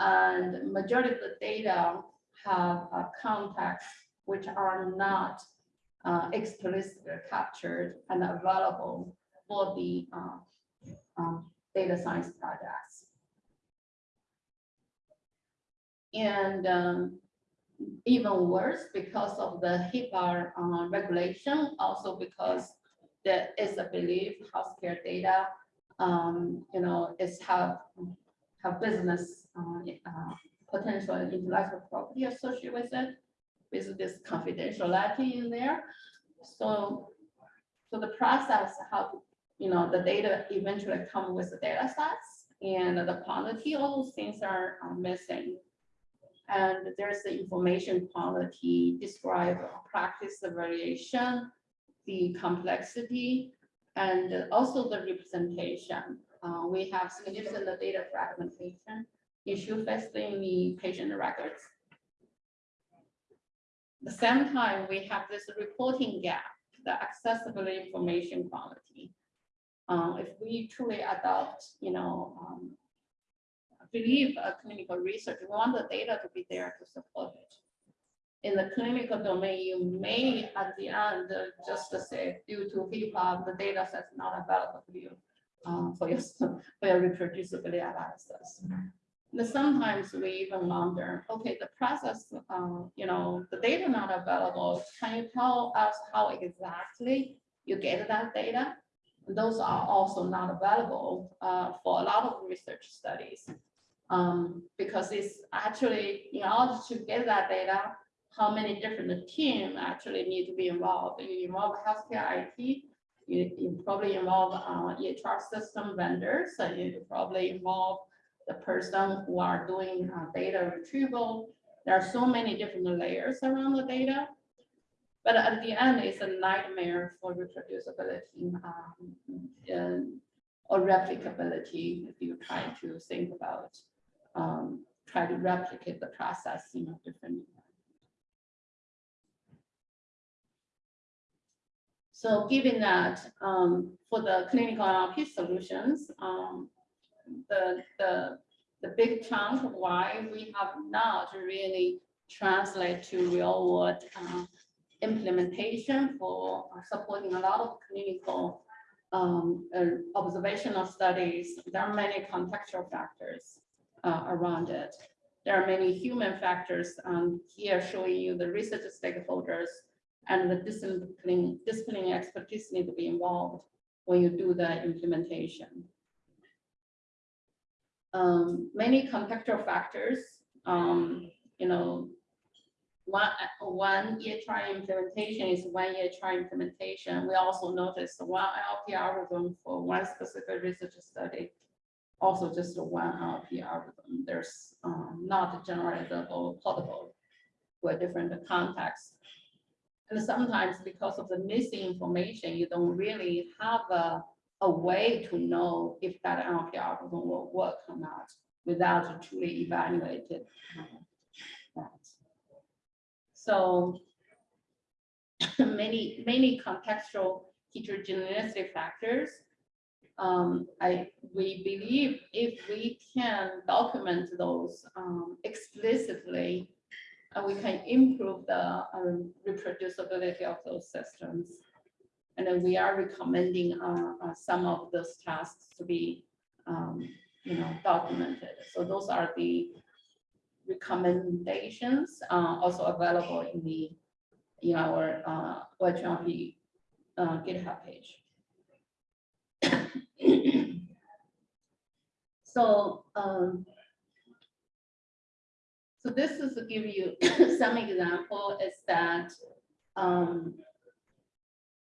And majority of the data have a context which are not uh, explicitly captured and available for the uh, um, data science projects. And um, even worse, because of the HIPAA uh, regulation, also because there is a belief healthcare data, um, you know, is have, have business uh, uh, potential intellectual property associated with it, with this confidentiality in there. So, so the process, how, you know, the data eventually come with the data sets and the quality, all those things are are missing. And there's the information quality, describe practice the variation, the complexity, and also the representation. Uh, we have significant data fragmentation issue facing the patient records. The same time, we have this reporting gap, the accessible information quality. Uh, if we truly adopt, you know, um, believe a clinical research, we want the data to be there to support it. In the clinical domain, you may at the end uh, just say due to HIPAA, the data set's not available to you um, for your, for your reproducibility analysis. Sometimes we even wonder, okay, the process, uh, you know, the data not available, can you tell us how exactly you get that data? Those are also not available uh, for a lot of research studies. Um, because it's actually, in order to get that data, how many different teams actually need to be involved? You involve healthcare IT, You, you probably involve, uh, EHR system vendors, and you probably involve the person who are doing, uh, data retrieval. There are so many different layers around the data. But at the end, it's a nightmare for reproducibility, um, or replicability, if you try to think about, um, try to replicate the process in a different. So given that, um, for the clinical NLP solutions, um, the, the, the big chunk why we have not really translate to real world, uh, implementation for supporting a lot of clinical um, uh, observational studies. There are many contextual factors uh, around it. There are many human factors um, here showing you the research stakeholders and the discipline, discipline expertise need to be involved when you do the implementation. Um, many contextual factors, um, you know, one, one EHR implementation is one EHR implementation. We also noticed one LP algorithm for one specific research study. Also just one LP algorithm. There's um, not generalizable portable for different contexts. And sometimes because of the missing information, you don't really have a, a way to know if that LP algorithm will work or not without truly evaluated that. So many, many contextual heterogeneity factors. Um, I, we believe if we can document those um, explicitly, we can improve the um, reproducibility of those systems. And then we are recommending uh, uh, some of those tasks to be, um, you know, documented. So those are the recommendations uh, also available in the in our uh, uh, GitHub page. so um, so this is to give you some example is that um,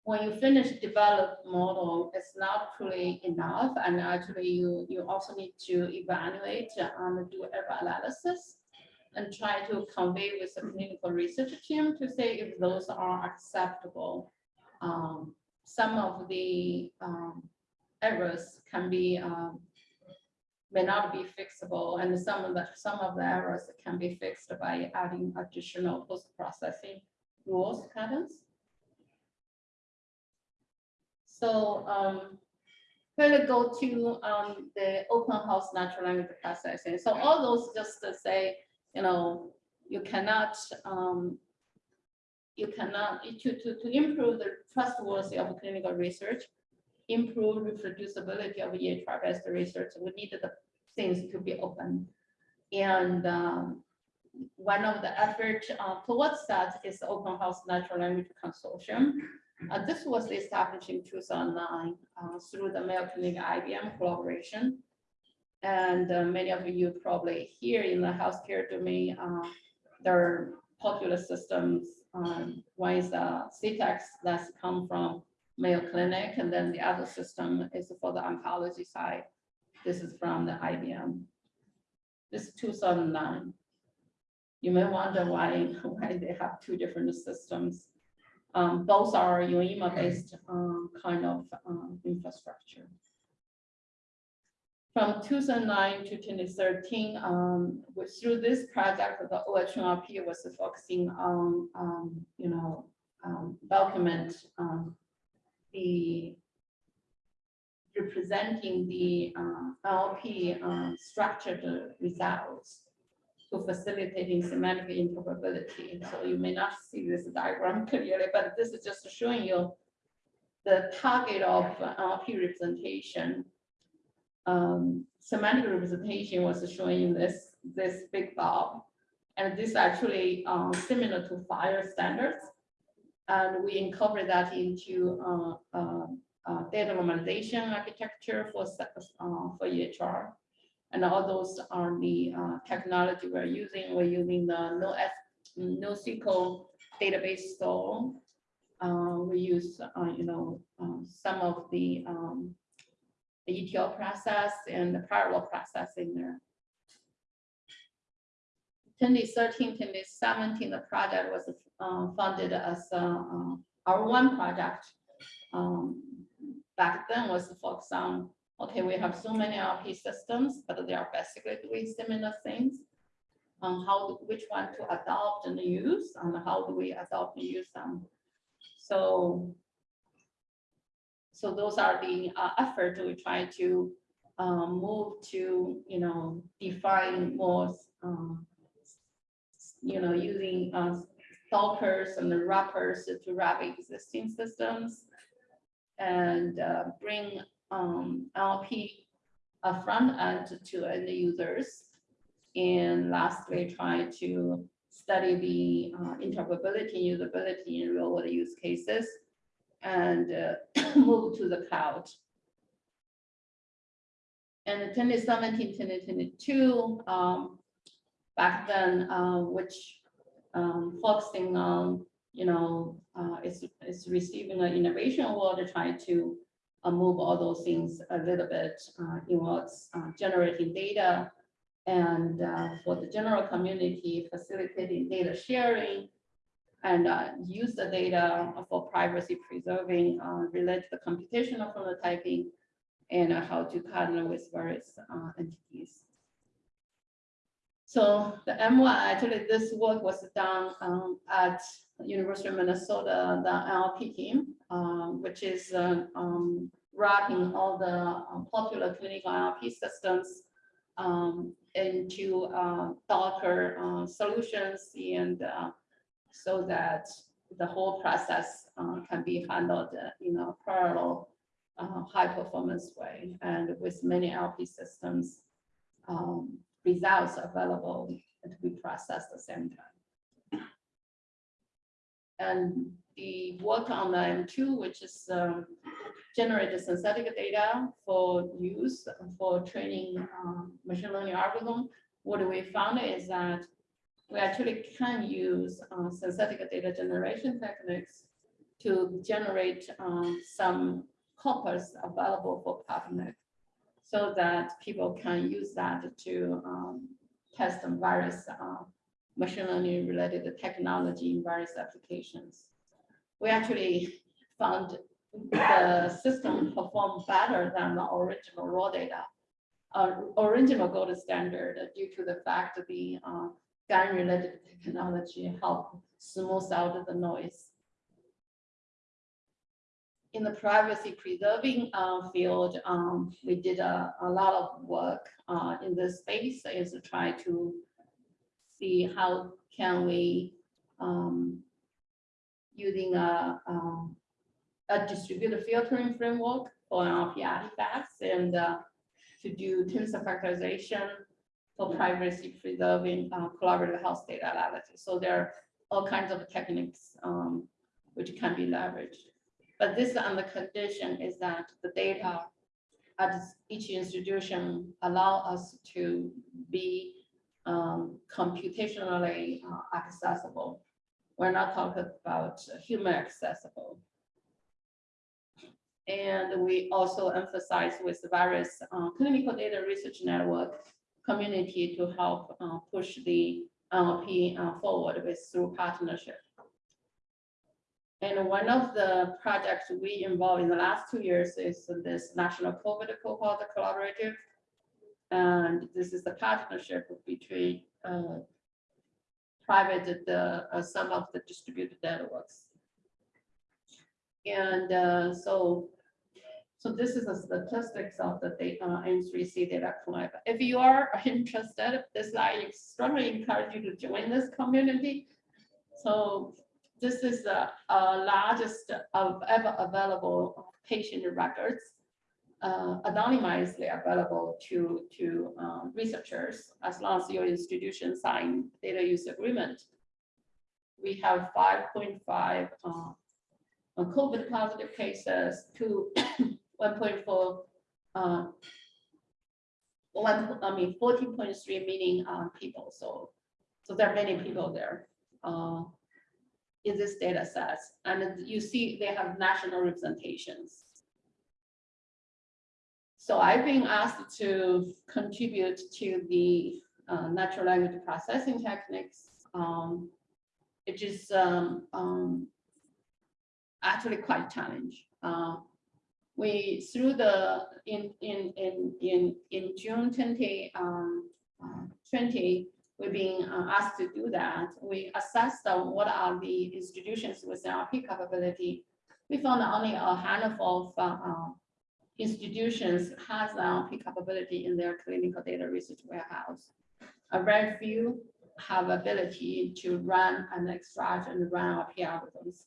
when you finish develop model, it's not truly enough. And actually you, you also need to evaluate and do error analysis and try to convey with the clinical research team to say if those are acceptable. Um, some of the um, errors can be um, may not be fixable, and some of the some of the errors can be fixed by adding additional post-processing rules patterns. So um, going go to um, the open health natural language processing. So all those just to say you know, you cannot, um, you cannot, to, to, to improve the trustworthy of clinical research, improve reproducibility of EHR-based research, we need the things to be open. And um, one of the efforts uh, towards that is the Open Health Natural Language Consortium. Uh, this was established in 2009 uh, through the Mayo Clinic IBM collaboration. And uh, many of you probably here in the healthcare domain, uh, there are popular systems. Um, one is uh, cTAKES that's come from Mayo Clinic, and then the other system is for the oncology side. This is from the IBM. This is 2009. You may wonder why, why they have two different systems. Um, both are UIMA-based um, kind of um, infrastructure. From 2009 to 2013, um, through this project, the OHNLP was focusing on, um, you know, um, document um, the representing the uh, LP uh, structured results to facilitating semantic interoperability. So you may not see this diagram clearly, but this is just showing you the target of LP representation um, semantic representation was showing this, this big bulb. And this actually um, similar to FHIR standards. And we incorporate that into uh, uh, uh, data normalization architecture for, uh, for EHR. And all those are the uh, technology we're using. We're using the NoSQL database store uh, we use, uh, you know, um, some of the, um, the ETL process and the parallel processing there. 2013, 2017, the project was uh, funded as a, uh, R01 project. Um, Back then was focused on, okay, we have so many RP systems, but they are basically doing similar things. On how, which one to adopt and use, and how do we adopt and use them? So so those are the uh, effort we try to um, move to, you know, define more, um, you know, using uh, Dockers and the wrappers to wrap existing systems and uh, bring um, LP uh, front end to end users. And lastly, try to study the uh, interoperability, usability in real world use cases and uh, move to the cloud. And in 2017, 2022, um, back then, uh, which um, focusing on, you know, uh, is receiving an innovation award to try to uh, move all those things a little bit uh, involves uh, generating data and uh, for the general community, facilitating data sharing and uh, use the data for privacy preserving, uh, relate to the computational phenotyping, and uh, how to partner with various uh, entities. So the M1, actually, this work was done um, at University of Minnesota, the NLP team, um, which is uh, um, wrapping all the um, popular clinical NLP systems um, into uh, Docker uh, solutions and uh, so that the whole process uh, can be handled uh, in a parallel, high performance way and with many LP systems um, results available to be processed at the same time. And the work on the M2, which is um, generated synthetic data for use for training um, machine learning algorithm. What we found is that we actually can use uh, synthetic data generation techniques to generate um, some corpus available for public so that people can use that to um, test various uh, machine learning related technology in various applications. We actually found the system performed better than the original raw data, uh, original gold standard due to the fact that the uh, GAN-related technology help smooth out the noise. In the privacy preserving uh, field, um, we did a, a lot of work uh, in this space is to try to see how can we um, using a, um, a distributed filtering framework for NLP artifacts and uh, to do tensor factorization for privacy preserving uh, collaborative health data analysis. So there are all kinds of techniques um, which can be leveraged. But this on the condition is that the data at each institution allow us to be um, computationally uh, accessible. We're not talking about human accessible. And we also emphasize with the various uh, clinical data research network community to help uh, push the NLP uh, forward with through partnership. And one of the projects we involved in the last two years is this National COVID Cohort Collaborative. And this is the partnership between uh, private, the, uh, some of the distributed networks. And uh, so so this is the statistics of the data N3C data collector. If you are interested, this I strongly encourage you to join this community. So this is the uh, largest of ever available patient records, uh, anonymously available to, to uh, researchers as long as your institution sign data use agreement. We have 5.5 uh, COVID positive cases, to one point four, uh, one, I mean, fourteen point three million, uh, people, so, so there are many people there. Uh, in this data set. And you see they have national representations. So I've been asked to contribute to the uh, natural language processing techniques, um, which is um, um, actually quite challenge. Uh, we through the in in in in in June 2020, um, uh, we're being uh, asked to do that. We assessed what are the institutions with RP capability. We found only a handful of uh, uh, institutions has RP capability in their clinical data research warehouse. A very few have ability to run and extract and run RP algorithms.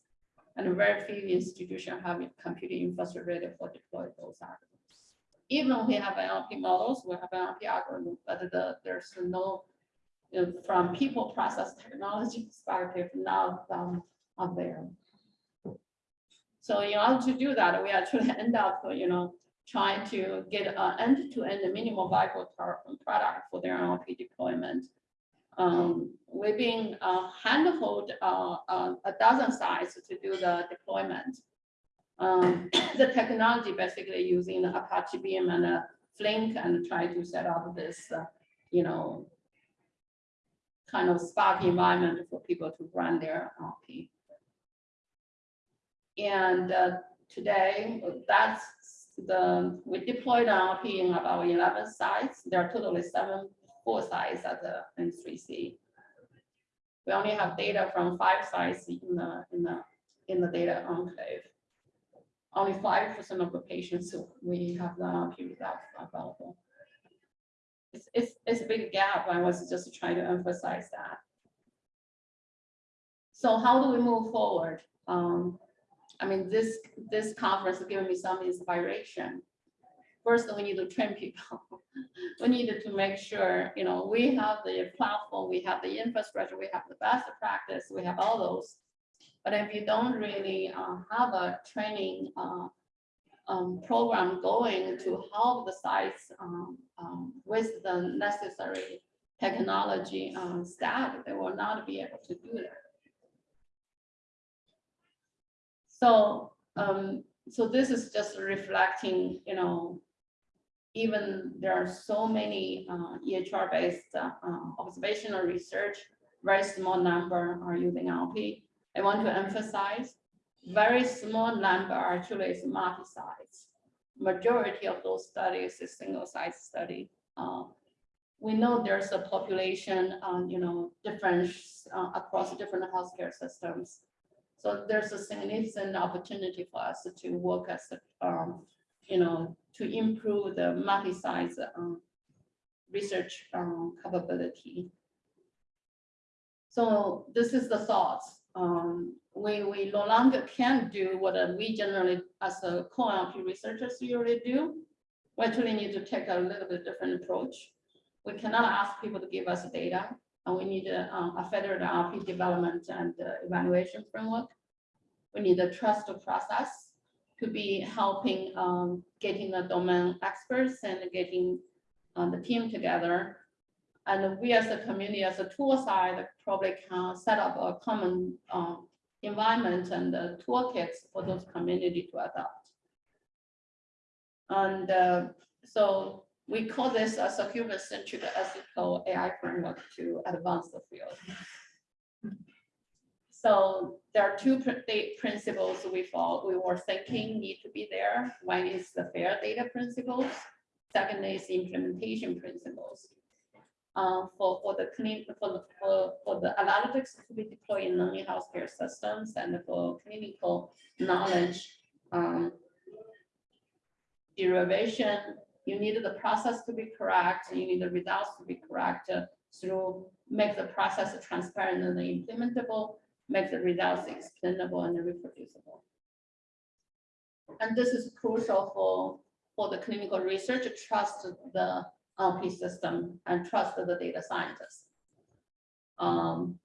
And very few institutions have computing infrastructure ready for deploy those algorithms. Even we have LP models, we have LP algorithms, but the, there's no you know, from people process technology perspective, now um, are there. So in order to do that, we actually end up, you know, trying to get an end-to-end minimal viable product for their NLP deployment. Um, we've been uh, handhold uh, uh, a dozen sites to do the deployment. Um, the technology basically using Apache Beam and a Flink and try to set up this, uh, you know, kind of Spark environment for people to run their NLP. And uh, today, that's the, we deployed NLP in about eleven sites. There are totally seven, four sites at the N3C. We only have data from five sites in the, in the, in the data enclave. Only five percent of the patients we have the NLP results available. It's, it's, it's a big gap. I was just trying to emphasize that. So how do we move forward? Um, I mean, this, this conference has given me some inspiration. First, we need to train people. We needed to make sure, you know, we have the platform, we have the infrastructure, we have the best practice, we have all those. But if you don't really uh, have a training uh, um, program going to help the sites um, um, with the necessary technology uh, staff, they will not be able to do that. So, um, so this is just reflecting, you know, even there are so many, uh, EHR-based, uh, uh, observational research, very small number are using NLP. I want to emphasize, very small number actually is multi-sites. Majority of those studies is single-site study. Uh, we know there's a population, um, you know, difference, uh, across different healthcare systems. So there's a significant opportunity for us to work as, um, you know, to improve the multi-site um, research um, capability. So this is the thoughts. Um, we, we no longer can do what uh, we generally, as a co-NLP researchers usually do. We actually need to take a little bit different approach. We cannot ask people to give us data, and we need a, um, a federal NLP development and uh, evaluation framework. We need a trust process to be helping um, getting the domain experts and getting uh, the team together. And we as a community, as a tool side, probably can set up a common um, environment and uh, toolkits for those community to adopt. And uh, so we call this as a human-centric ethical AI framework to advance the field. So there are two pr- principles we follow, we were thinking need to be there. One is the fair data principles. Second is implementation principles. Uh, for, for the for the, for, for the analytics to be deployed in non-healthcare systems and for clinical knowledge, um, derivation, you need the process to be correct, you need the results to be correct uh, through, make the process transparent and implementable, make the results explainable and reproducible. And this is crucial for, for the clinical research, trust the LP system and trust the data scientists. Um,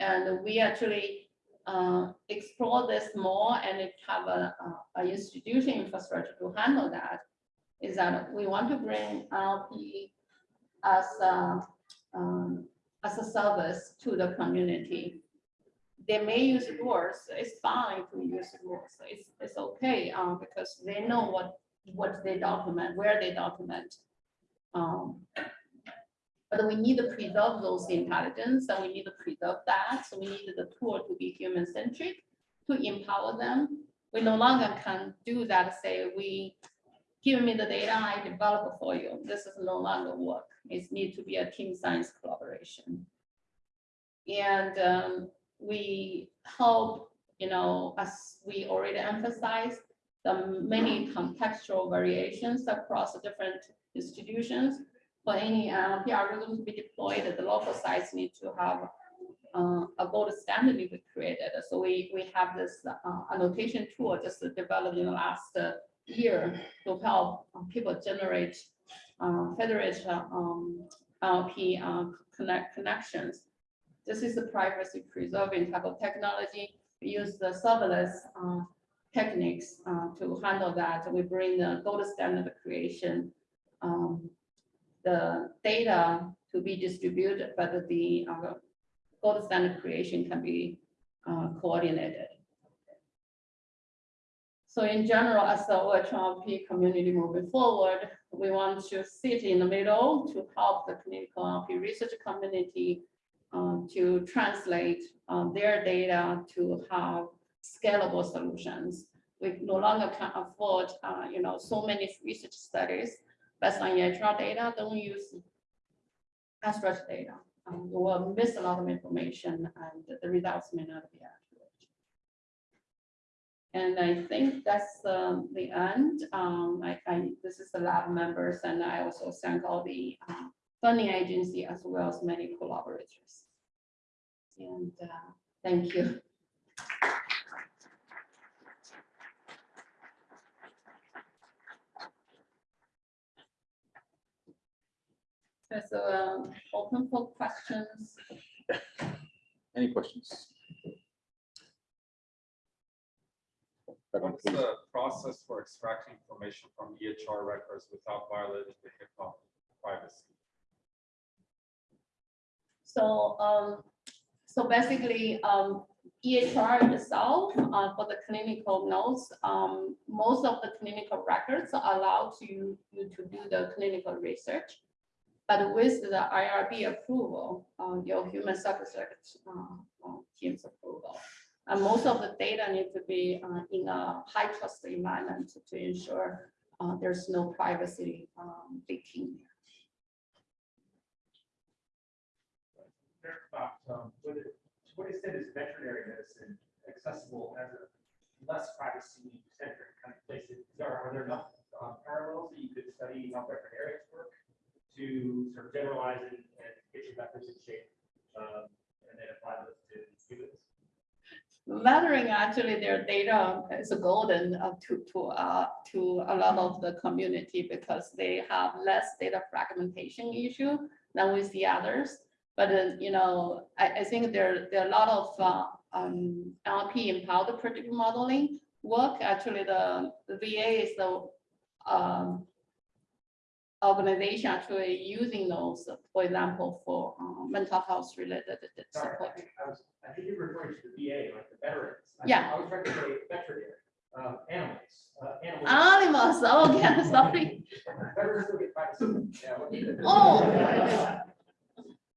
and we actually uh, explore this more and have a, a, a institution infrastructure to handle that. Is that we want to bring LP as a, um, as a service to the community they may use doors, it's fine to use doors, it's, it's okay, um, because they know what, what they document, where they document. Um, But we need to preserve those intelligence, and we need to preserve that, so we need the tool to be human centric, to empower them. We no longer can do that, say, we, give me the data, I develop for you, this is no longer work, it need to be a team science collaboration. And um, we hope, you know, as we already emphasized, the many contextual variations across different institutions. For any NLP algorithm to be deployed, the local sites need to have uh, a gold standard to be created. So we, we have this uh, annotation tool just developed in the last uh, year to help uh, people generate uh, federated um, LP uh, connect connections. This is a privacy preserving type of technology. We use the serverless techniques to handle that. We bring the gold standard creation, um, the data to be distributed, but the uh, gold standard creation can be uh, coordinated. So in general, as the OHNLP community moving forward, we want to sit in the middle to help the clinical LP research community um, to translate um, their data to have scalable solutions. We no longer can afford, uh, you know, so many research studies based on EHR data, don't use abstract data. Um, we will miss a lot of information and the results may not be accurate. And I think that's um, the end. Um, I, I, this is the lab members and I also thank all the uh, funding agency as well as many collaborators. And uh, thank you. So um, open for questions. Any questions? What's the process for extracting information from EHR records without violating the HIPAA privacy? So, um, so basically, um, EHR itself, uh, for the clinical notes, um, most of the clinical records allow to you you to do the clinical research. But with the IRB approval, uh, your human subject, uh, uh, team's approval. And most of the data need to be, uh, in a high trust environment to ensure, uh, there's no privacy, um, leaking. Um, extent is veterinary medicine accessible as a less privacy centric kind of place? There, are there enough um, parallels that you could study how veterinarians work to sort of generalize it and get your methods in shape? um, And then apply those to humans? Lathering, actually, their data is golden uh, to, to, uh, to a lot of the community because they have less data fragmentation issue than with the others. But, uh, you know, I, I think there, there are a lot of, uh, um, LP empowered predictive modeling work. Actually, the, the VA is the, um, organization actually using those, for example, for, uh, mental health related Sorry, I support. think I was, I think you're referring to the VA, like the veterans. I- Yeah. I was trying to say veterinary, uh, animals, uh, animals. Animals, oh, yeah, sorry. Veterans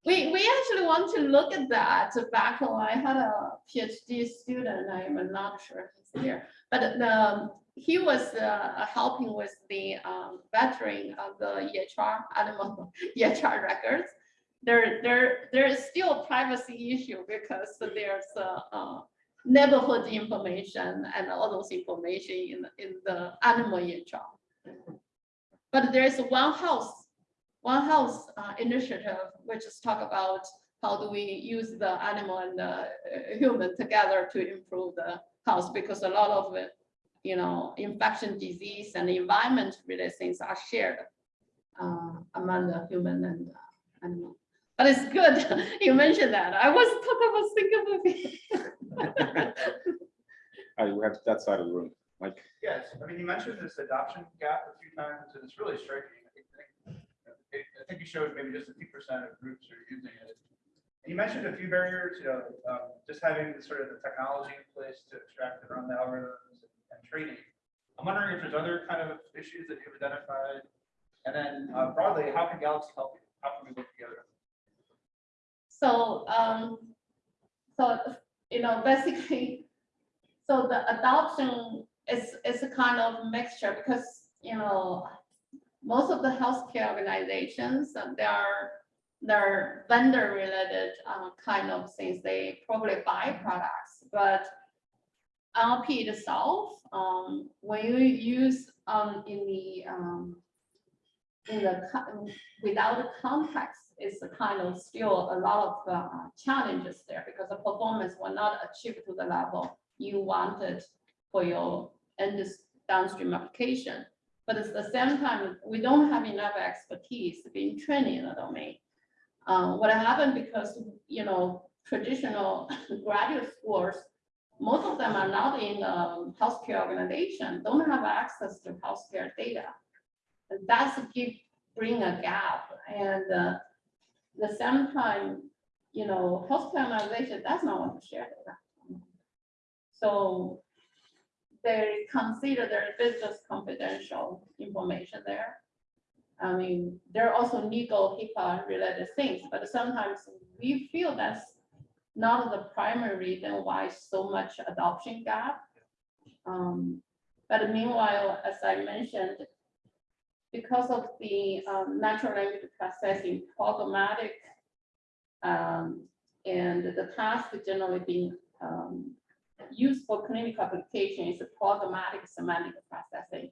We, we actually want to look at that back when I had a PhD student, I'm not sure if he's here. But the, he was uh, helping with the um, veteran of the EHR, animal EHR records. There, there, there is still a privacy issue because there's a uh, neighborhood information and all those information in, in the animal EHR. But there is one house one Health uh, initiative, which is talk about how do we use the animal and the uh, human together to improve the health, because a lot of it, you know, infection disease and environment related things are shared uh, among the human and uh, animal. But it's good, you mentioned that. I was talking about thinking of it. All right, we have that side of the room. Mike, Yes, I mean, you mentioned this adoption gap a few times, and it's really striking. I think- I think- you showed maybe just a few percent of groups are using it. You mentioned a few barriers, you know, um, just having the sort of the technology in place to extract and run the algorithms and training. I'm wondering if there's other kind of issues that you've identified. And then uh, broadly, how can Galaxy help you? How can we work together? So, um, so, you know, basically, so the adoption is, is a kind of mixture because, you know, most of the healthcare organizations, uh, they are, they're vendor related, uh, kind of things. They probably buy products, but LP itself, um, when you use, um, in the, um, in the, without the context, it's a kind of still a lot of uh, challenges there because the performance will not achieve to the level you wanted for your end downstream application. But at the same time, we don't have enough expertise being trained in the domain. Uh, what happened because, you know, traditional graduate schools, most of them are not in um, healthcare organization, don't have access to healthcare data. And that's give, bring a gap and uh, the same time, you know, healthcare organization does not want to share data. So they consider their business confidential information there. I mean, there are also legal HIPAA related things, but sometimes we feel that's not the primary reason why so much adoption gap. Um, but meanwhile, as I mentioned, because of the um, natural language processing pragmatic um, and the task generally being um, used for clinical application is a pragmatic semantic processing.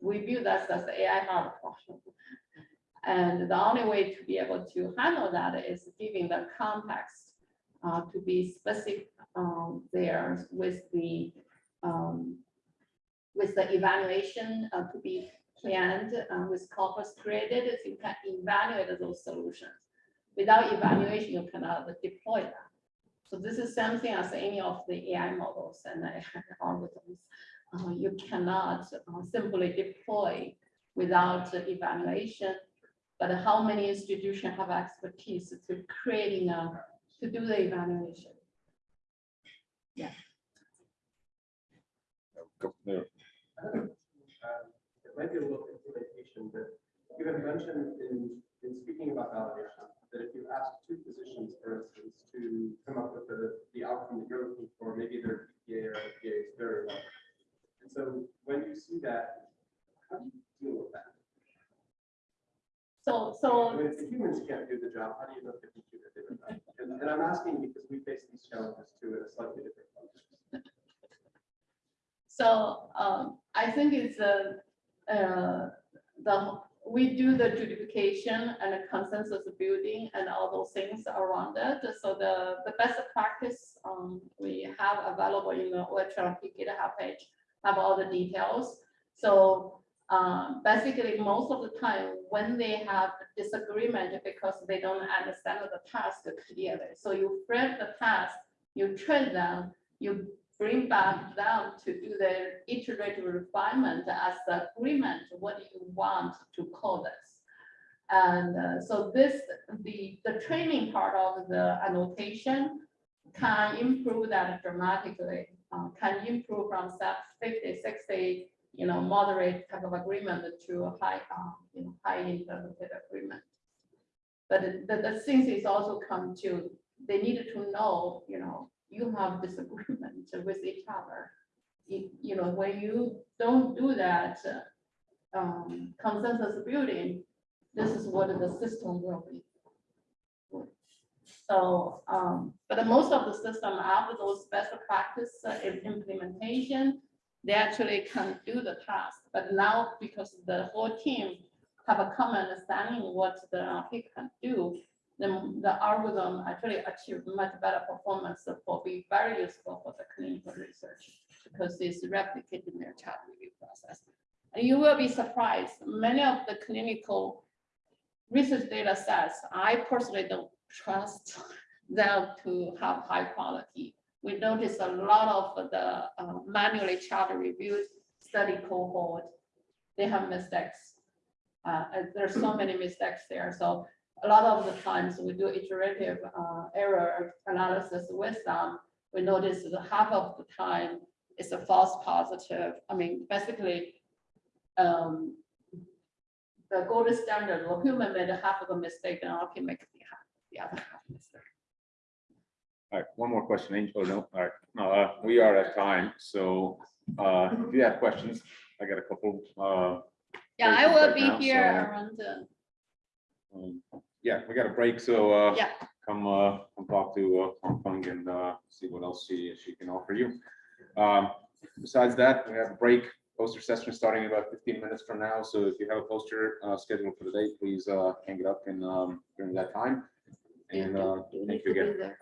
We view that as the AI hard function. And the only way to be able to handle that is giving the context uh, to be specific um, there with the um, with the evaluation uh, to be planned uh, with corpus created, you can evaluate those solutions. Without evaluation, you cannot deploy that. So this is something as any of the AI models and algorithms. Uh, you cannot uh, simply deploy without evaluation. But how many institutions have expertise to creating a, to do the evaluation? Go there. Um, It might be a little implementation, but you have mentioned in, in speaking about validation, that if you ask two physicians, for instance, to come up with the, the outcome that you're looking for, maybe their PPA or FDA is very low. And so when you see that, how do you deal with that? So, so When the humans can't do the job, how do you know if the computer did it? right? And, and I'm asking because we face these challenges too in a slightly different context. So um, I think it's a, uh, the, we do the justification and the consensus building and all those things around it. So the, the best practice um, we have available in the OHNLP GitHub page have all the details. So um, basically, most of the time when they have disagreement because they don't understand the task clearly. So you frame the task, you train them, you bring back them to do the iterative refinement as the agreement, what you want to call this? And uh, so this, the, the training part of the annotation can improve that dramatically, uh, can improve from step 50, 60, you know, moderate type of agreement to a high, uh, you know, high interpreted agreement. But the, the things is also come to, they needed to know, you know, you have disagreement with each other. You, you know, when you don't do that um, consensus building, this is what the system will be. So, um, but most of the system after those best practice im- implementation, they actually can do the task. But now because the whole team have a common understanding what the RP can do, then the algorithm actually achieved much better performance for be very useful for the clinical research because it's replicated in their chart review process. And you will be surprised, many of the clinical research data sets, I personally don't trust them to have high quality. We notice a lot of the uh, manually chart reviewed study cohort, they have mistakes. Uh, there's so many mistakes there. So a lot of the times we do iterative uh, error analysis with them, we notice that half of the time it's a false positive. I mean, basically, um, the gold standard, the human made half of the mistake, and our can make the half, the other half mistake. All right, one more question, Angel, no, all right, no, uh, we are at time, so, uh, if you have questions, I got a couple, uh, Yeah, I will be now, here so- around, um, yeah, we got a break, so, uh, Yeah. come, uh, come talk to, uh, Hongfang and, uh, see what else she, she can offer you. Um, besides that, we have a break, poster session starting in about fifteen minutes from now, so if you have a poster, uh, scheduled for the day, please, uh, hang it up in, um, during that time. And, uh, thank you again.